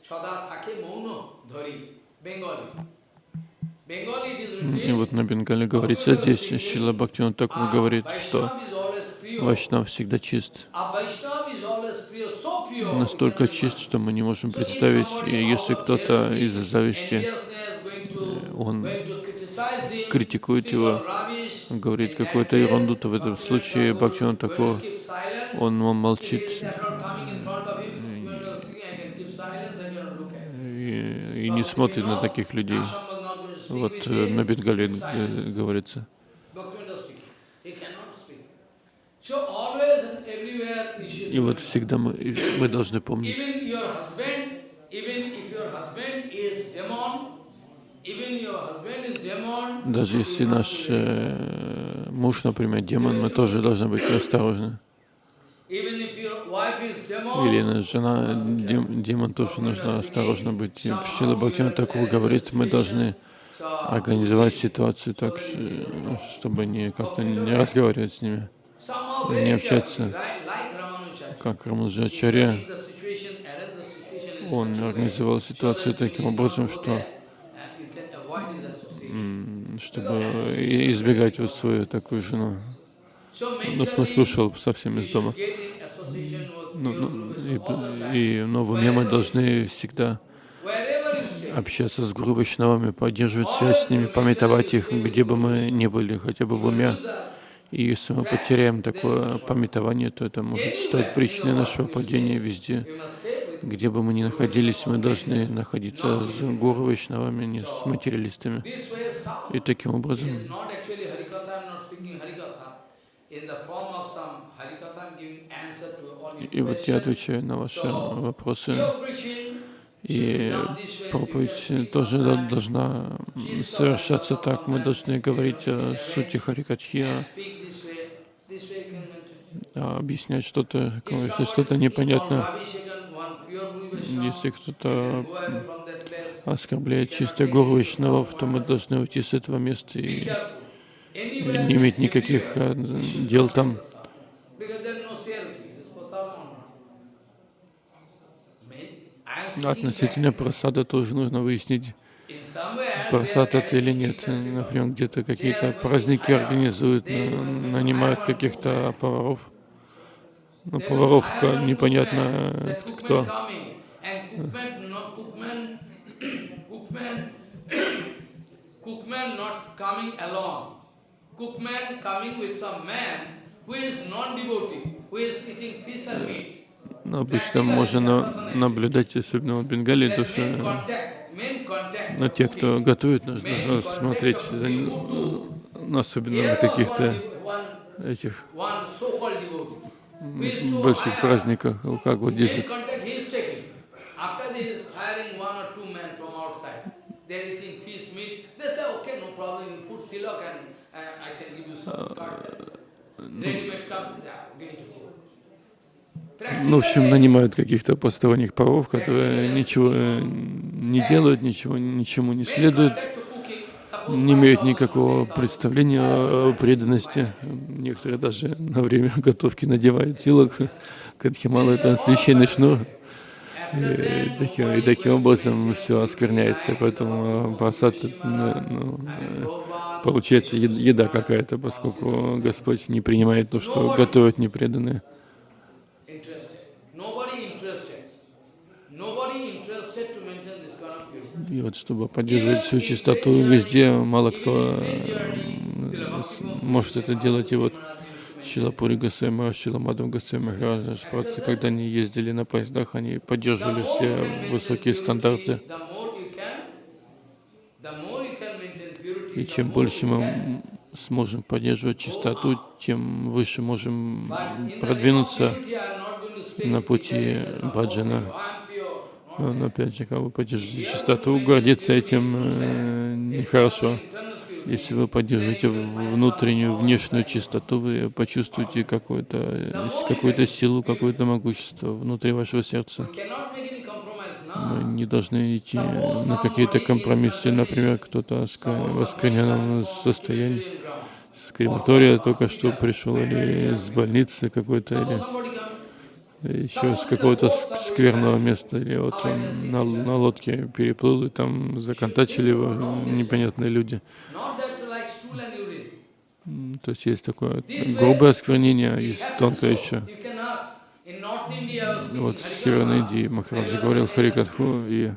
sada take mauno dhari. Bengali. И вот на Бенгале говорится здесь, Шила Бхактина Такур говорит, что Вайшнав всегда чист. Настолько чист, что мы не можем представить, и если кто-то из-за зависти, он критикует его, of rubbish, говорит in какую-то ерунду, то в этом случае keep silence. он молчит и, и не смотрит на таких людей. Вот э, на Бенгале э, говорится. И вот всегда мы, мы должны помнить, Even your husband, even if your husband is demon, even your husband is demon, даже если наш э, муж, например, демон, мы тоже должны быть осторожны. Или наша жена, дем- демон, тоже нужно осторожно быть. И Шрила Бхактивinoda Такур говорит, мы должны организовать ситуацию так, ш- чтобы не как-то не разговаривать с ними, не общаться. Как Рамаджачарья, он организовал ситуацию таким образом, что there and you can avoid his association. м, чтобы избегать вот свою такую жену. Ну, mentally, ушел совсем из дома. Ну, ну, и, и, но в уме мы должны всегда общаться с Гуру поддерживать связь с ними, пометовать их, где бы мы ни были, хотя бы в уме. И если мы потеряем такое пометование, то это может стать причиной нашего падения везде. Где бы мы ни находились, мы должны находиться с Гуру Вайшнавами, не с материалистами. И таким образом И вот я отвечаю на ваши вопросы. И проповедь тоже должна совершаться так. Мы должны говорить о сути Харикатхи, а объяснять что-то, если что-то непонятно. Если кто-то оскорбляет чистое Гуру Вайшнавов, то мы должны уйти с этого места и и не иметь никаких э, дел там. Относительно просада тоже нужно выяснить, просад это или нет. Например, где-то какие-то праздники организуют, на- нанимают каких-то поваров. Ну, They поваров don't ка- hire непонятно э, кто-. Ну, обычно можно на- наблюдать, особенно в Бенгалии, то что на тех, кто готовит, нужно смотреть, ну, особенно на каких-то этих больших праздниках, как вот здесь. Uh. Ну, в общем, нанимают каких-то посторонних поваров, которые ничего э, не делают, ничего, ничему не следуют, не имеют 5,000 никакого or 10,000. представления о преданности. Некоторые даже на время готовки надевают тилок. Кадхимала — это священный шнур. И таким, и таким образом все оскверняется, поэтому просад ну, э, получается ед- еда какая-то, поскольку Господь не принимает то, что готовят непреданные. Interested. Nobody interested. Nobody interested to maintain this kind of purity. И вот чтобы поддерживать всю чистоту везде, мало кто э, может это делать. И вот Шилапури Гасема, Шиламадам Гасема, Махараджа, Шпрацы, когда они ездили на поездах, они поддерживали все высокие стандарты. И чем больше мы сможем поддерживать чистоту, тем выше можем продвинуться на пути can say, "Oh, баджана. I am pure." Но, опять же, как вы поддержите чистоту, гордиться этим э, нехорошо. Если вы поддержите внутреннюю, внешнюю чистоту, вы почувствуете какую-то какую силу, какое-то могущество внутри вашего сердца. Мы не должны идти на какие-то компромиссы. Например, кто-то в оскверненном состоянии с крематория только что пришел, или с больницы какой-то, или еще с какого-то ск- скверного места, или вот на, на лодке переплыл, и там законтачили его непонятные люди. То есть есть такое грубое осквернение, есть тонкое еще. Вот в. Северной Индии Махараджа говорил Харикатху, и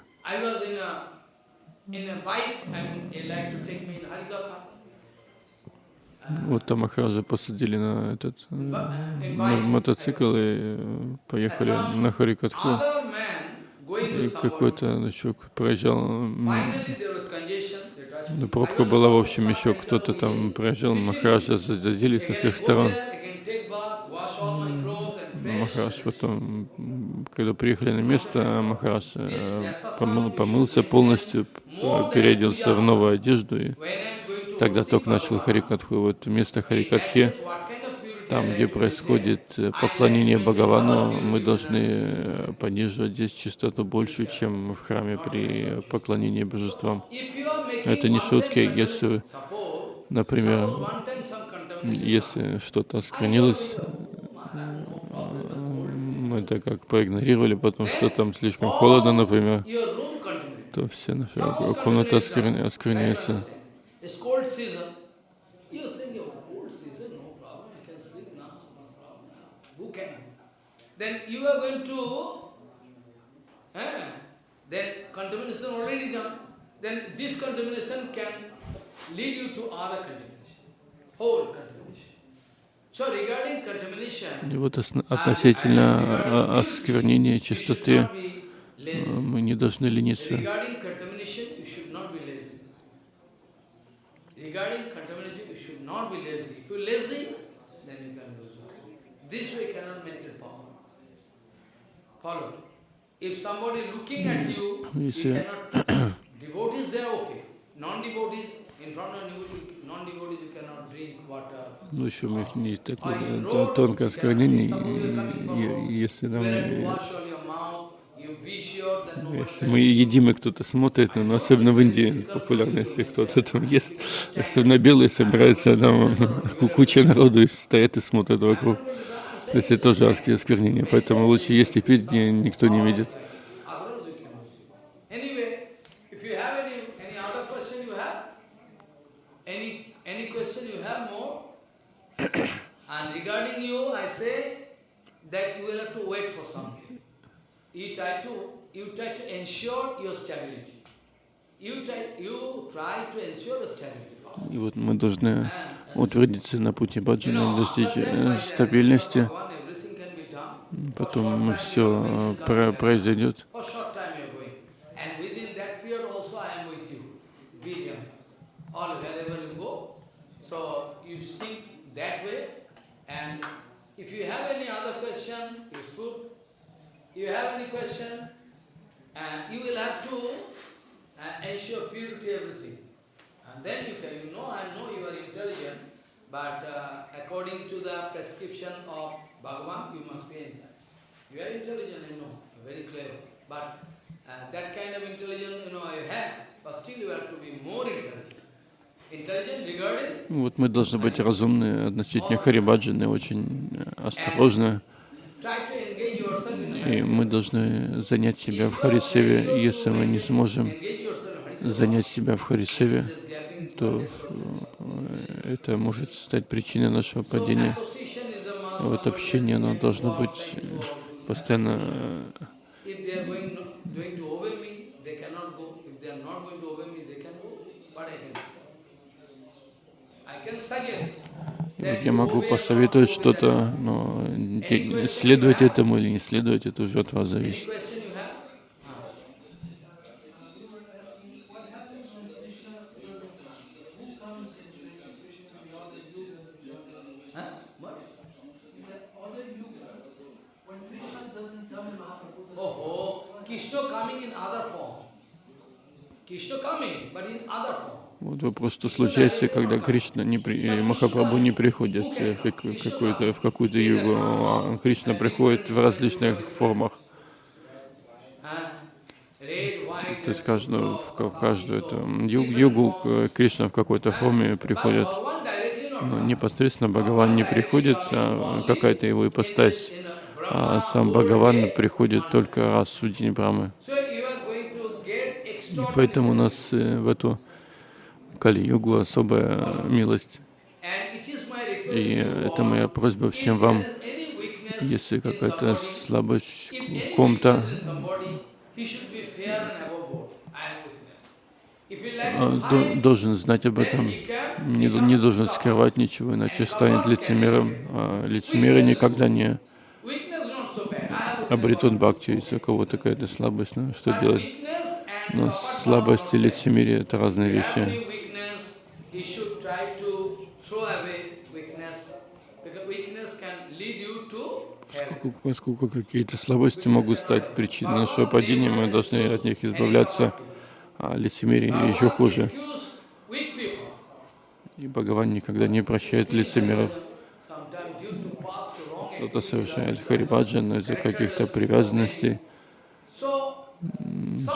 вот там Махараджа посадили на этот э, на bike. мотоцикл и э, поехали на Харикатху. И какой-то еще проезжал, ну, пробка была, в общем, еще кто-то там проезжал, Махараджа задели со всех сторон. fresh. Махарадж потом, когда приехали на место, Махарадж э, помыл- помылся полностью, переоделся в новую одежду, и Тогда только начал Харикатху. Вот место Харикатхи, там, где происходит э, поклонение Бхагавану, мы должны э, поддерживать здесь чистоту больше, чем в храме при поклонении божествам. Это не шутки, если, например, если что-то осквернилось, мы это как проигнорировали, потому что там слишком холодно, например, то все наша комната оскверня- оскверняется. It's cold season. You think, oh, cold season, no problem, I can sleep now, no problem. Who can? Then you are going to, eh, then contamination already done. Then this contamination can lead you to other contamination, whole contamination. So regarding contamination, И вот относительно а, осквернения чистоты э, мы не должны лениться. Regarding contamination, you should not be lazy. Regarding contamination, you should not be lazy. If you're lazy, then you can lose. This way cannot maintain power. Follow. If somebody looking at you, you Если- cannot. devotees, they are okay. Non-devotees, in front of devotees, non-devotees, you cannot drink water. Ну, еще у них не такое тонкое и если нам, если мы едим, и кто-то смотрит, ну, особенно в Индии популярно, если кто-то там ест, особенно белые собираются, там ку- куча народу и стоят и смотрят вокруг. То есть это тоже оски- осквернение, поэтому лучше есть и пить, где никто не видит. You try to, ensure your stability. И вот мы должны утвердиться на пути баджана, достичь э, стабильности, потом все произойдет. And you will have to uh, ensure purity everything. Вот мы должны быть разумны относительно Харибаджаны, очень э, осторожны, и мы должны занять себя в Харисеве. Если мы не сможем занять себя в Харисеве, то э, это может стать причиной нашего падения. Вот общение, оно должно быть э, постоянно э, вот я могу посоветовать что-то, но следовать этому или не следовать, это уже от вас зависит. Вот вопрос, что случается, когда Кришна не при... Махапрабху не приходит э, в как- какую-то, в какую-то югу, а Кришна приходит в различных формах. То есть каждую, в ка- в каждую эту ю- югу э, Кришна в какой-то форме приходит. Но непосредственно Бхагаван не приходит, а какая-то его ипостась. А сам Бхагаван приходит только раз в день Брамы. So you are going to get И поэтому у нас э, в эту Кали-югу особая милость. И это моя просьба всем вам, если какая-то слабость в ком-то, а, должен знать об этом, не, не должен скрывать ничего, иначе станет лицемером. А лицемерие никогда не обретут бхакти, если у кого-то какая-то слабость, ну что делать? Но apart слабость и лицемерие — это разные вещи. Поскольку, поскольку какие-то слабости могут стать причиной нашего падения, мы должны от них избавляться, а лицемерие еще хуже. И Бхагаван никогда не прощает лицемеров. Кто-то совершает харибаджан из-за каких-то привязанностей,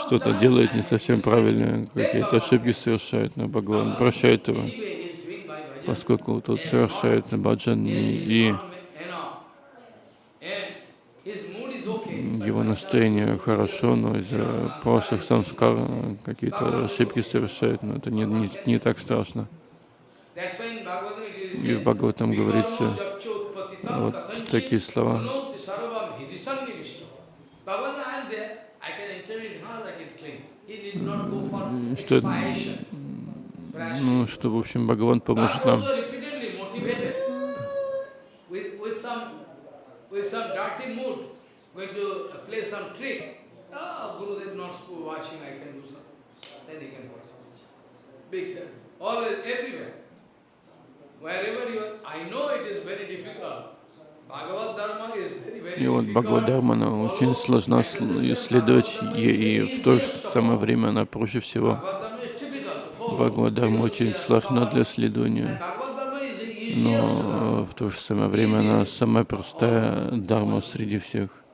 что-то делает не совсем правильно, какие-то ошибки совершает, но Бхагаван прощает его, поскольку тот совершает баджан, и, его настроение хорошо, но из-за прошлых самскар какие-то ошибки совершает, но это не, не, не так страшно. И в Бхагаватам говорится вот такие слова. Что. Ну, что, в общем, Бхагаван поможет нам. Ah. Always, everywhere. Wherever you are, I know it is very difficult. И вот difficult. Бхагавадхарма очень сложно сл- исследовать, и, и в то же самое время она проще всего. Бхагавадхарма очень сложна для learn. но в то же самое время она самая простая дharma среди всех.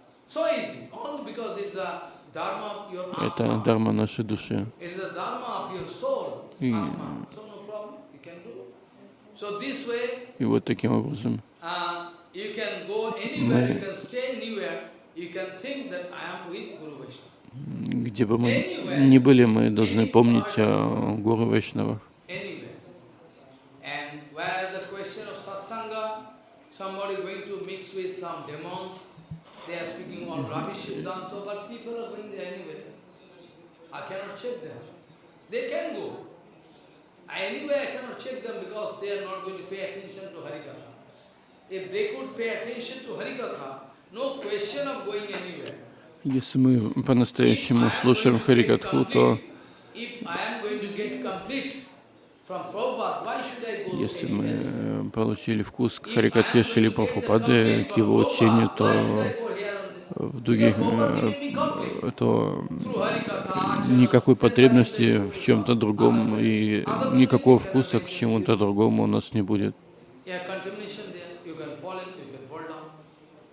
Это дharma нашей души. И, и вот таким образом uh, you can go anywhere, you can stay anywhere, you can think that I am with Guru Vaishnava. где бы мы ни были, мы должны помнить о Гуру Вайшнавах. They can go. Anyway, I cannot check them because they are not going to pay attention to Harikatha. Если мы по-настоящему слушаем Харикатху, то если мы э, получили вкус к Харикатхе Шили Прабхупады, к его учению, то в других, э, то никакой потребности в чем-то другом и никакого вкуса к чему-то другому у нас не будет. Yeah, contamination there, you can fall in, you can fall down.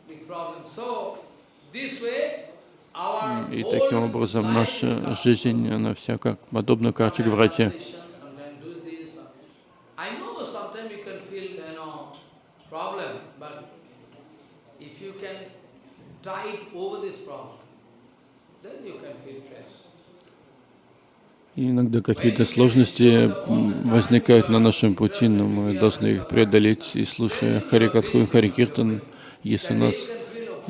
Big problem. So, this way, our И таким образом наша жизнь, она вся как подобна карте. И иногда какие-то сложности возникают на нашем пути, но мы должны их преодолеть. И слушая Харикатху и Харикиртан, если у нас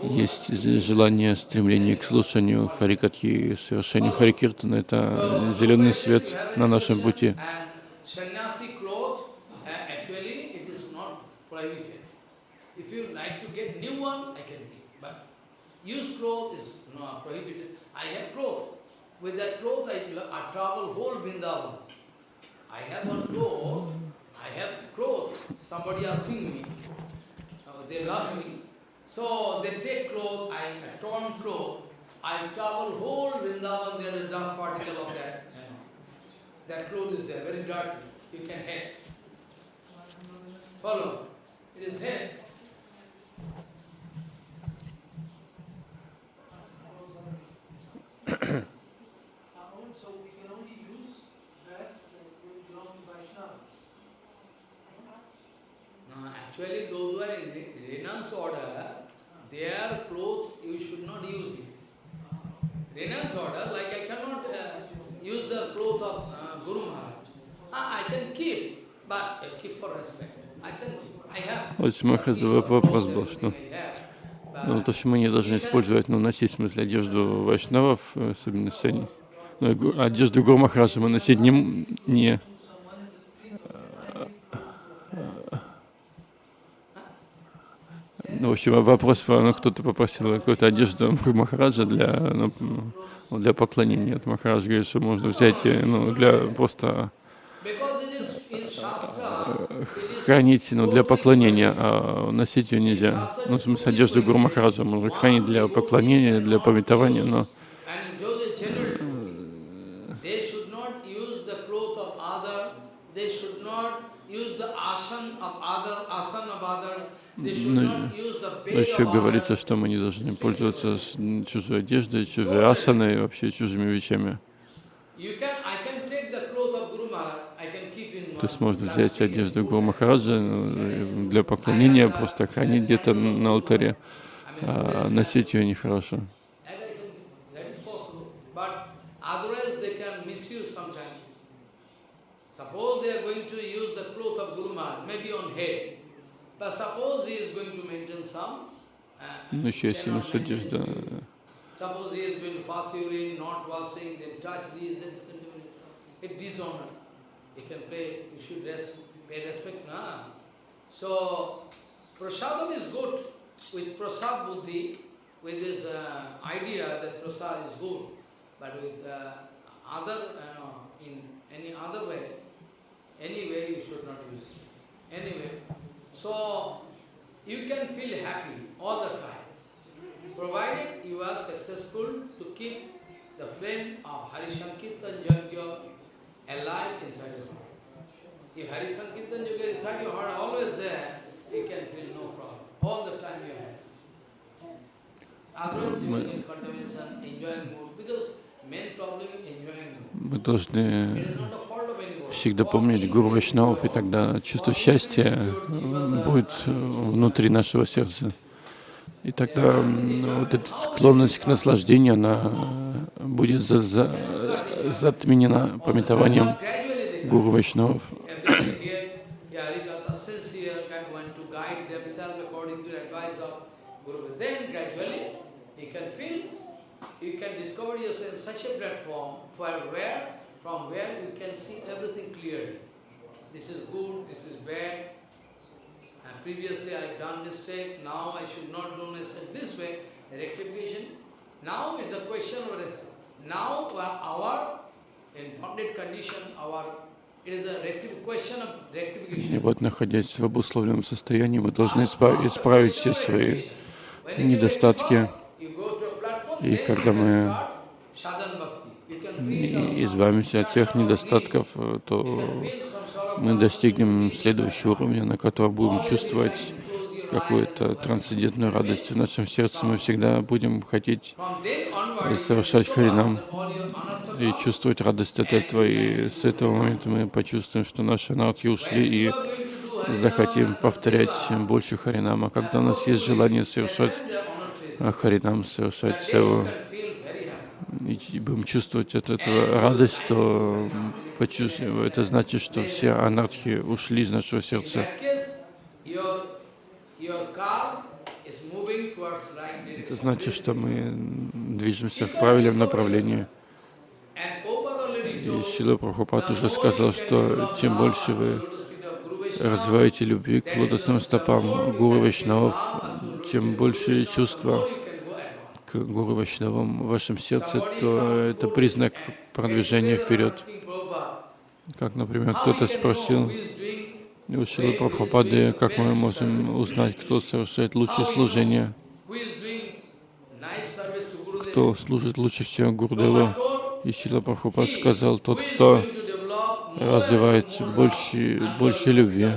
есть желание, стремление к слушанию Харикатхи и совершению Харикиртана, это зеленый свет на нашем пути. Uh. Uh, they love me. So they take cloth, I a torn cloth. I travel whole Vrindavan, there is dust particle of that, you know. That cloth is there, very dirty. You can hit. Follow? It is hit. So we can only use dress that will belong to Vaishnavas. No, actually those who are in re- renounce order, their clothes you should not use it. Renounce order, like I cannot uh, use the cloth of uh, Guru Maharaj. Ah, I can keep, but I keep for respect. I can, I have. Вопрос был, что ну, то, что мы не должны использовать, ну, носить, в смысле, одежду вайшнавов, э, особенно они, ну, одежду Гуру Махараджа мы носить не, не ну, в общем, вопрос, ну, кто-то попросил какую-то одежду Махараджа для, ну, ну, для поклонения. Вот Махарадж говорит, что можно взять, э, ну, для просто is хранить ну, для поклонения, а носить ее нельзя. Ну, в смысле, одежду Гуру Махараджа можно хранить для поклонения, для пометования, но Ну, еще of говорится, что мы не должны пользоваться чужой одеждой, чужой асаной вообще чужими вещами. То есть можно взять одежду Гуру Махараджа ну, для поклонения, просто хранить где-то на алтаре, а носить ее нехорошо. Ну, еще если cannot носить maintain одежда, this. Suppose he is going to pass urine, not washing, then touch these, then it dishonor. He can play, you should res- pay respect, na? So, prasadam is good. With prasad buddhi, with this uh, idea that prasad is good, but with uh, other, uh, no, in any other way, anyway you should not use it. Anyway, so you can feel happy all the time, provided you are successful to keep the flame of Hari Sankirtan Yajna alive inside your heart. If Hari Sankirtan Yoga inside your heart, always there, you can feel no problem. All the time you have. Otherwise, you will get contamination, enjoying mood, because мы должны всегда помнить Гуру Вайшнавов, и тогда чувство счастья будет внутри нашего сердца. И тогда вот эта склонность к наслаждению, она будет за- за- затменена пометованием Гуру Вайшнавов. Everything here, yeah, Harikatha, sincere, kind of want to guide themselves according to the advice of Guru. Then gradually, you can feel, you can discover yourself in such a platform where, where, from where you can see everything clearly. This is good, this is bad. And previously I done mistake, now I should not do mistake. This way, rectification. Now is the question of rest. Now uh, our, in bonded condition, our, И rectification. вот, находясь в обусловленном состоянии, мы должны испра- исправить все свои недостатки. И когда мы и избавимся от тех недостатков, э, то мы достигнем следующего уровня, на котором будем чувствовать какую-то трансцендентную радость в нашем сердце. Мы всегда будем хотеть совершать харинам и чувствовать радость от этого. И с этого момента мы почувствуем, что наши анархи ушли и захотим повторять больше харинама. Когда у нас есть желание совершать а, харинам, совершать севу, и будем чувствовать от этого радость, то это значит, что все анархи ушли из нашего сердца. Это значит, что мы движемся в правильном направлении. И Шила Прабхупад уже сказал, что чем больше вы развиваете любви к лотосным стопам Гуру Вайшнавов, чем больше чувства Гуру Вайшнавам в вашем сердце, то это признак продвижения вперед. Как, например, кто-то спросил у Шилы Прабхупады, как мы можем узнать, кто совершает лучшее служение, кто служит лучше всего told, И Шила Прабхупад сказал, тот, кто развивает больше, больше любви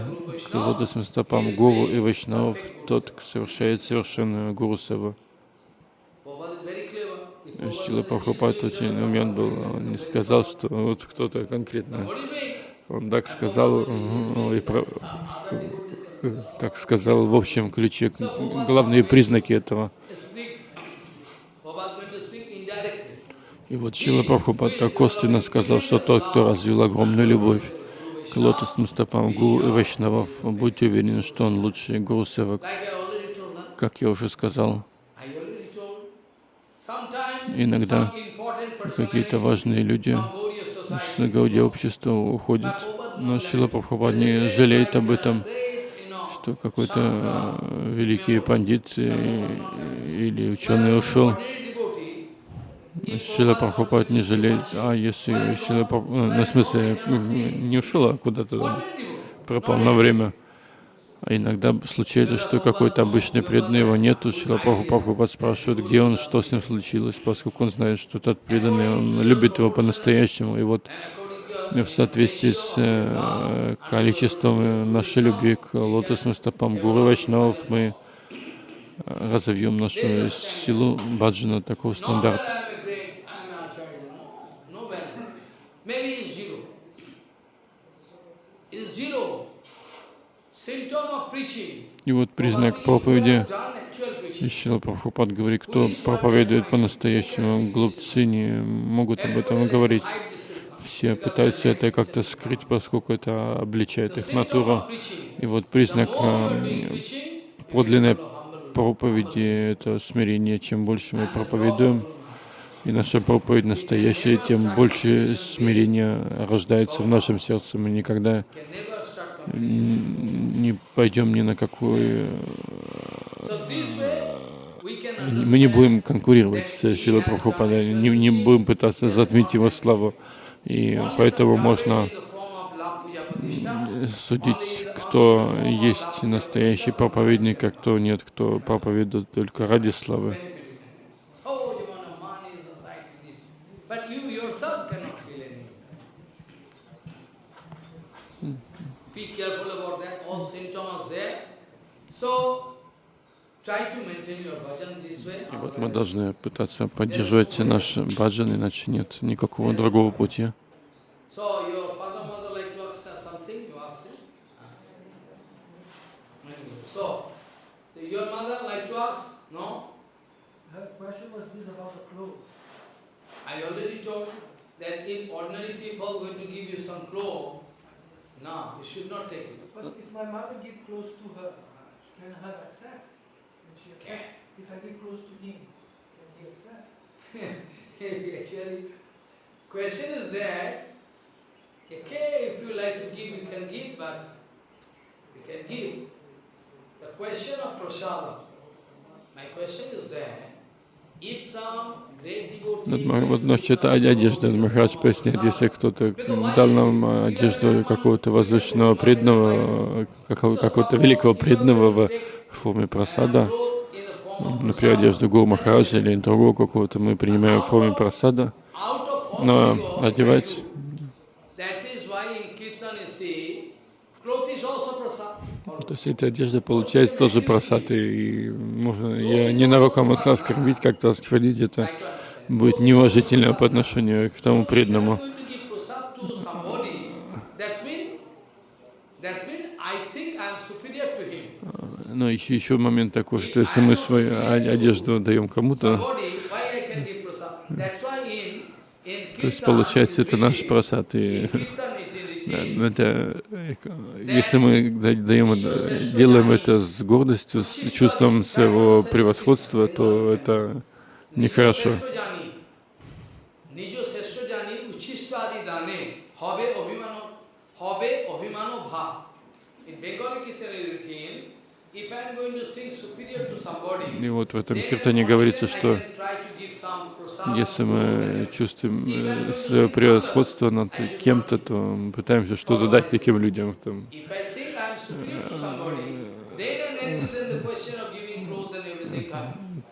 к лотосным стопам Гуру и Вайшнавов, тот совершает совершенную Гуру Севу. Prabhupada is very clever. If Prabhupada Шила Прабхупад очень умен был, он не сказал, что вот кто-то конкретно. Он так сказал, э, и про- э, так сказал в общем ключе главные признаки этого. И вот Шила Прабхупад так косвенно сказал, что тот, кто развил огромную любовь к лотосным стопам Гуру и Вайшнавов, будьте уверены, что он лучший Гуру Севак. Like I already told, huh? Как я уже сказал, I already told. Sometimes Иногда какие-то важные люди с Гаудия общества уходят, но Шила Прабхупад не жалеет об этом, что какой-то э, великий пандит э, или ученый ушел. Шила Прабхупад не жалеет, а если Шила not? Праб- ну, на смысле не ушел, а куда-то пропал на время. А иногда случается, что какой-то обычный преданный его нету. Шила Прабхупад спрашивает, где он, что с ним случилось, поскольку он знает, что тот преданный, он любит его по-настоящему. И вот в соответствии с э, количеством нашей любви к лотосным стопам Гуру Вайшнавов мы э, разовьем нашу силу баджана такого стандарта. It is zero. И вот признак проповеди. Ищила Прабхупад говорит, кто проповедует по-настоящему, глупцы не могут об этом говорить. Все пытаются это как-то скрыть, поскольку это обличает их натуру. И вот признак э, you подлинной проповеди — это смирение. Чем больше мы проповедуем, и наша проповедь настоящая, тем больше смирения рождается в нашем сердце. Мы никогда не пойдем ни на какой... Can Мы не будем конкурировать с Шилой Прабхупадой, не, не будем пытаться затмить его славу. И поэтому можно судить, кто есть настоящий проповедник, а кто нет, кто проповедует только ради славы. Oh, you want money, society, this. But you yourself cannot feel anything. Be careful about that, all symptoms there. So, try to maintain your bhajan this way. И вот мы должны пытаться поддерживать наш баджан, иначе нет никакого другого пути. So, your father, mother like to ask something, you ask it. Anyway, So, your mother like to ask? No? Her question was this about the clothes. I already told that if ordinary people going to give you some clothes, no, you should not take it. But if my mother give clothes to her, can her accept? Can she accept? If I give clothes to him, can he accept? Actually, question is that, okay, if you like to give, you can give, but you can give. The question of prasada, my question is that, if some Вот, насчет одежды Махарадж поясняет, если кто-то дал нам одежду какого-то возвышенного преданного, какого- какого-то великого преданного в форме просада, например, одежду Гуру Махараджа или другого какого-то мы принимаем в форме просада, но одевать. То есть эта одежда получается тоже просад, и можно ее ненароком оскорбить, как-то оскорбить, это будет неуважительно по отношению к тому преданному. Но еще, еще момент такой, что если мы свою одежду даем кому-то, то есть получается это наш просад. И это, если мы да- даем, делаем это с гордостью, с чувством своего превосходства, то это Нехорошо. И вот в этом хиртане говорится, что если мы чувствуем э, свое превосходство над кем-то, то мы пытаемся что-то дать таким людям. Там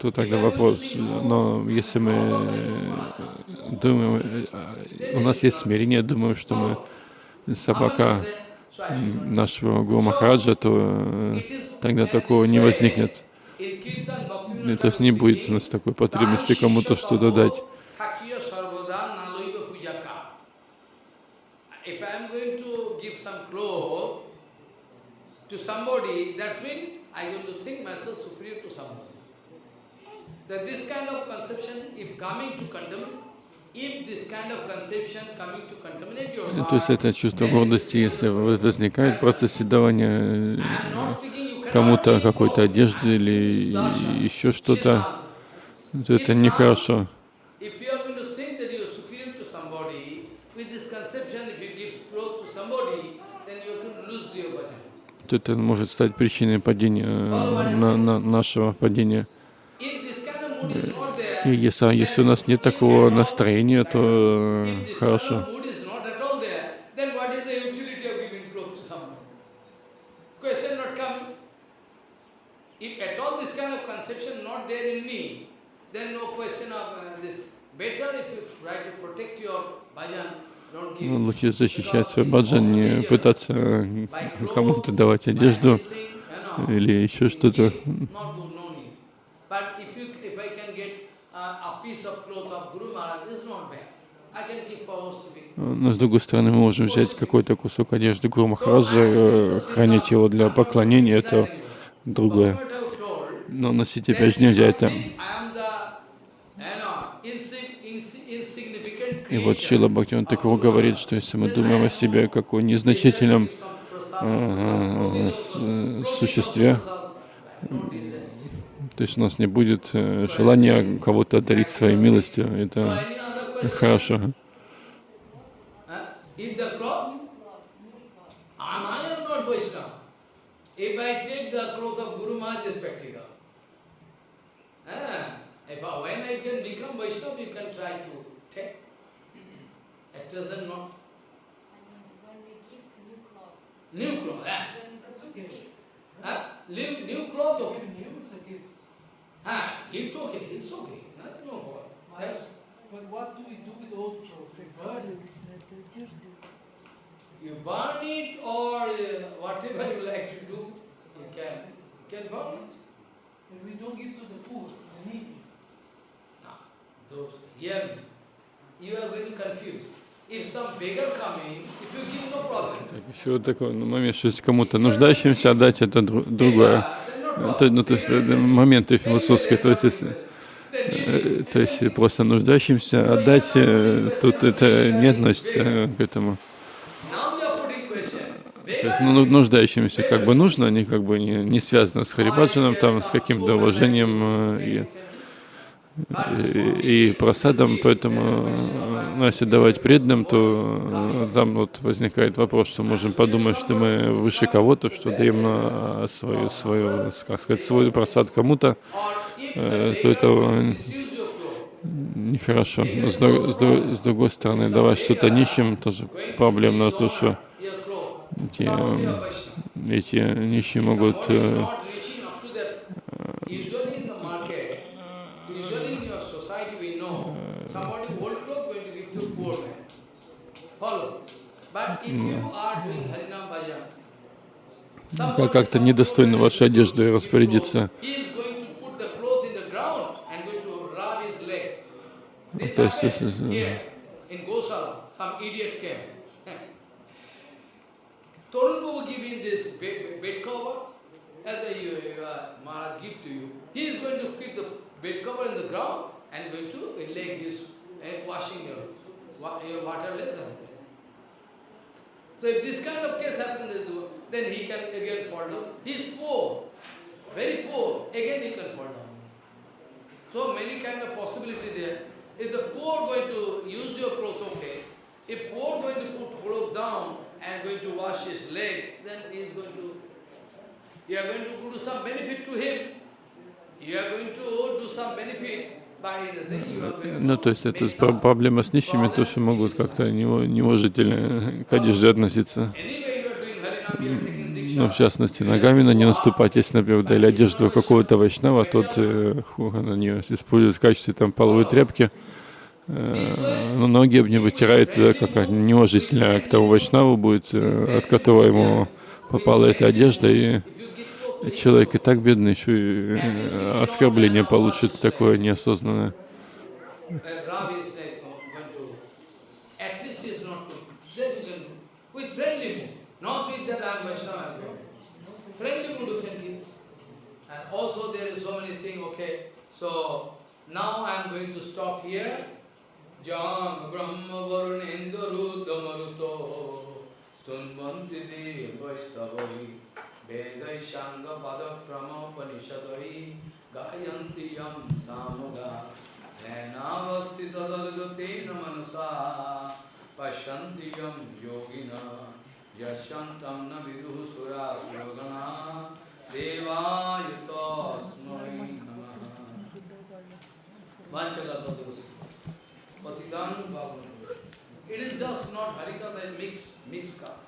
то тогда вопрос, но если мы думаем, э, у нас есть смирение, думаем, что мы собака нашего Гуру Махараджа, то э, тогда такого не возникнет. И, То есть не будет у нас такой потребности кому-то что-то дать. To somebody, that's mean I am going to think myself superior to somebody. That this kind of conception, if coming to contaminate, То есть это чувство гордости, если возникает в процессе давания э, кому-то какой-то одежды или еще что-то, то это нехорошо. Это может стать причиной падения, э, на- на- нашего падения. Если, если у нас нет такого настроения, то э, хорошо. uh. Ну, Лучше защищать свой баджан, не пытаться э, кому-то давать одежду или еще что-то. Но с другой стороны, мы можем взять какой-то кусок одежды Гуру Махараджа, э, хранить его для поклонения, это другое. Но носить опять же нельзя это. И вот Шила Бхактиван Такур говорит, что если мы думаем о себе как о незначительном э, э, существе, то есть у нас не будет э, желания кого-то одарить своей милостью, это хорошо. If the cloth, and I am not Vaishnava. If I take the cloth of Guru Maharaj is practical. Ah, if I, when I can become Vaishnava, you can try to take. At present not. When we give new clothes, cloth, ah. when That's okay. Ah, new, new cloth, okay. New, it's a gift. You burn it or uh, whatever you like to do, you can, you can burn it. But we don't give to the poor, the needy. Now, those, hear me. You are going to confuse. If some beggar coming, if you give no problem. Так, еще вот такой ну, момент, что если кому-то нуждающимся отдать, это дру- другое. Problem. Это, ну, то есть это моменты философские, то есть, э, то есть просто нуждающимся отдать, э, тут это не относится к этому. То есть ну, ну, нуждающимся как бы нужно, они как бы не, не связано с Харибаджаном, там, с каким-то уважением э, и, и, и просадом, поэтому э, ну, если давать преданным, то э, там вот возникает вопрос, что можем подумать, что мы выше кого-то, что даем на свою, свою, как сказать, свой просад кому-то, Э, то это clothes. нехорошо. Но с, друг- с друг- с другой стороны, давать что-то нищим тоже проблемно, то что эти, э, эти нищие могут э, to rub his legs. This То есть, если- as a, you, uh, Maharaj give to you. He is going to keep the bed cover in the ground and going to lay his uh, washing your, your water lesson. So if this kind of case happens, then he can again fall down. He is poor, very poor, again he can fall down. So many kind of possibility there. If the poor going to use your clothes, okay. If poor going to put clothes down and going to wash his leg, then he is going to, you are going to do some benefit to him. You are going to do some benefit Ну, то есть это проблема с нищими, то, что могут как-то неуважительно к одежде относиться. Ну, в частности, ногами на не наступать. Если, например, дали одежду какого-то вайшнава, тот э, на нее использует в качестве там половой тряпки, э, но ноги об не вытирает, как неуважительно к тому вайшнаву будет, э, от которого ему попала эта одежда, и человек и так бедный, еще и э, оскорбление получит такое неосознанное. Oh, then you so now I am going to stop here. Jam Brahma Varunendra Rudamaruto Stunvanti वेदैशाङ्गपदक्रमोपनिषदै गायन्ति यं सामुदा ध्यानावस्थितदलगतेन मनसा। पश्यन्ति यं योगिन। यशन्तं न विदुः सुरासुरगणा देवाय तस्मै नमः। पतितां It is just not Harikatha, it makes, makes Katha.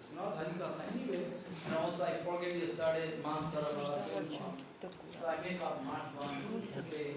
It's not Harikatha anyway. And also I forget yesterday, Mansara, so I make up Mat one, okay.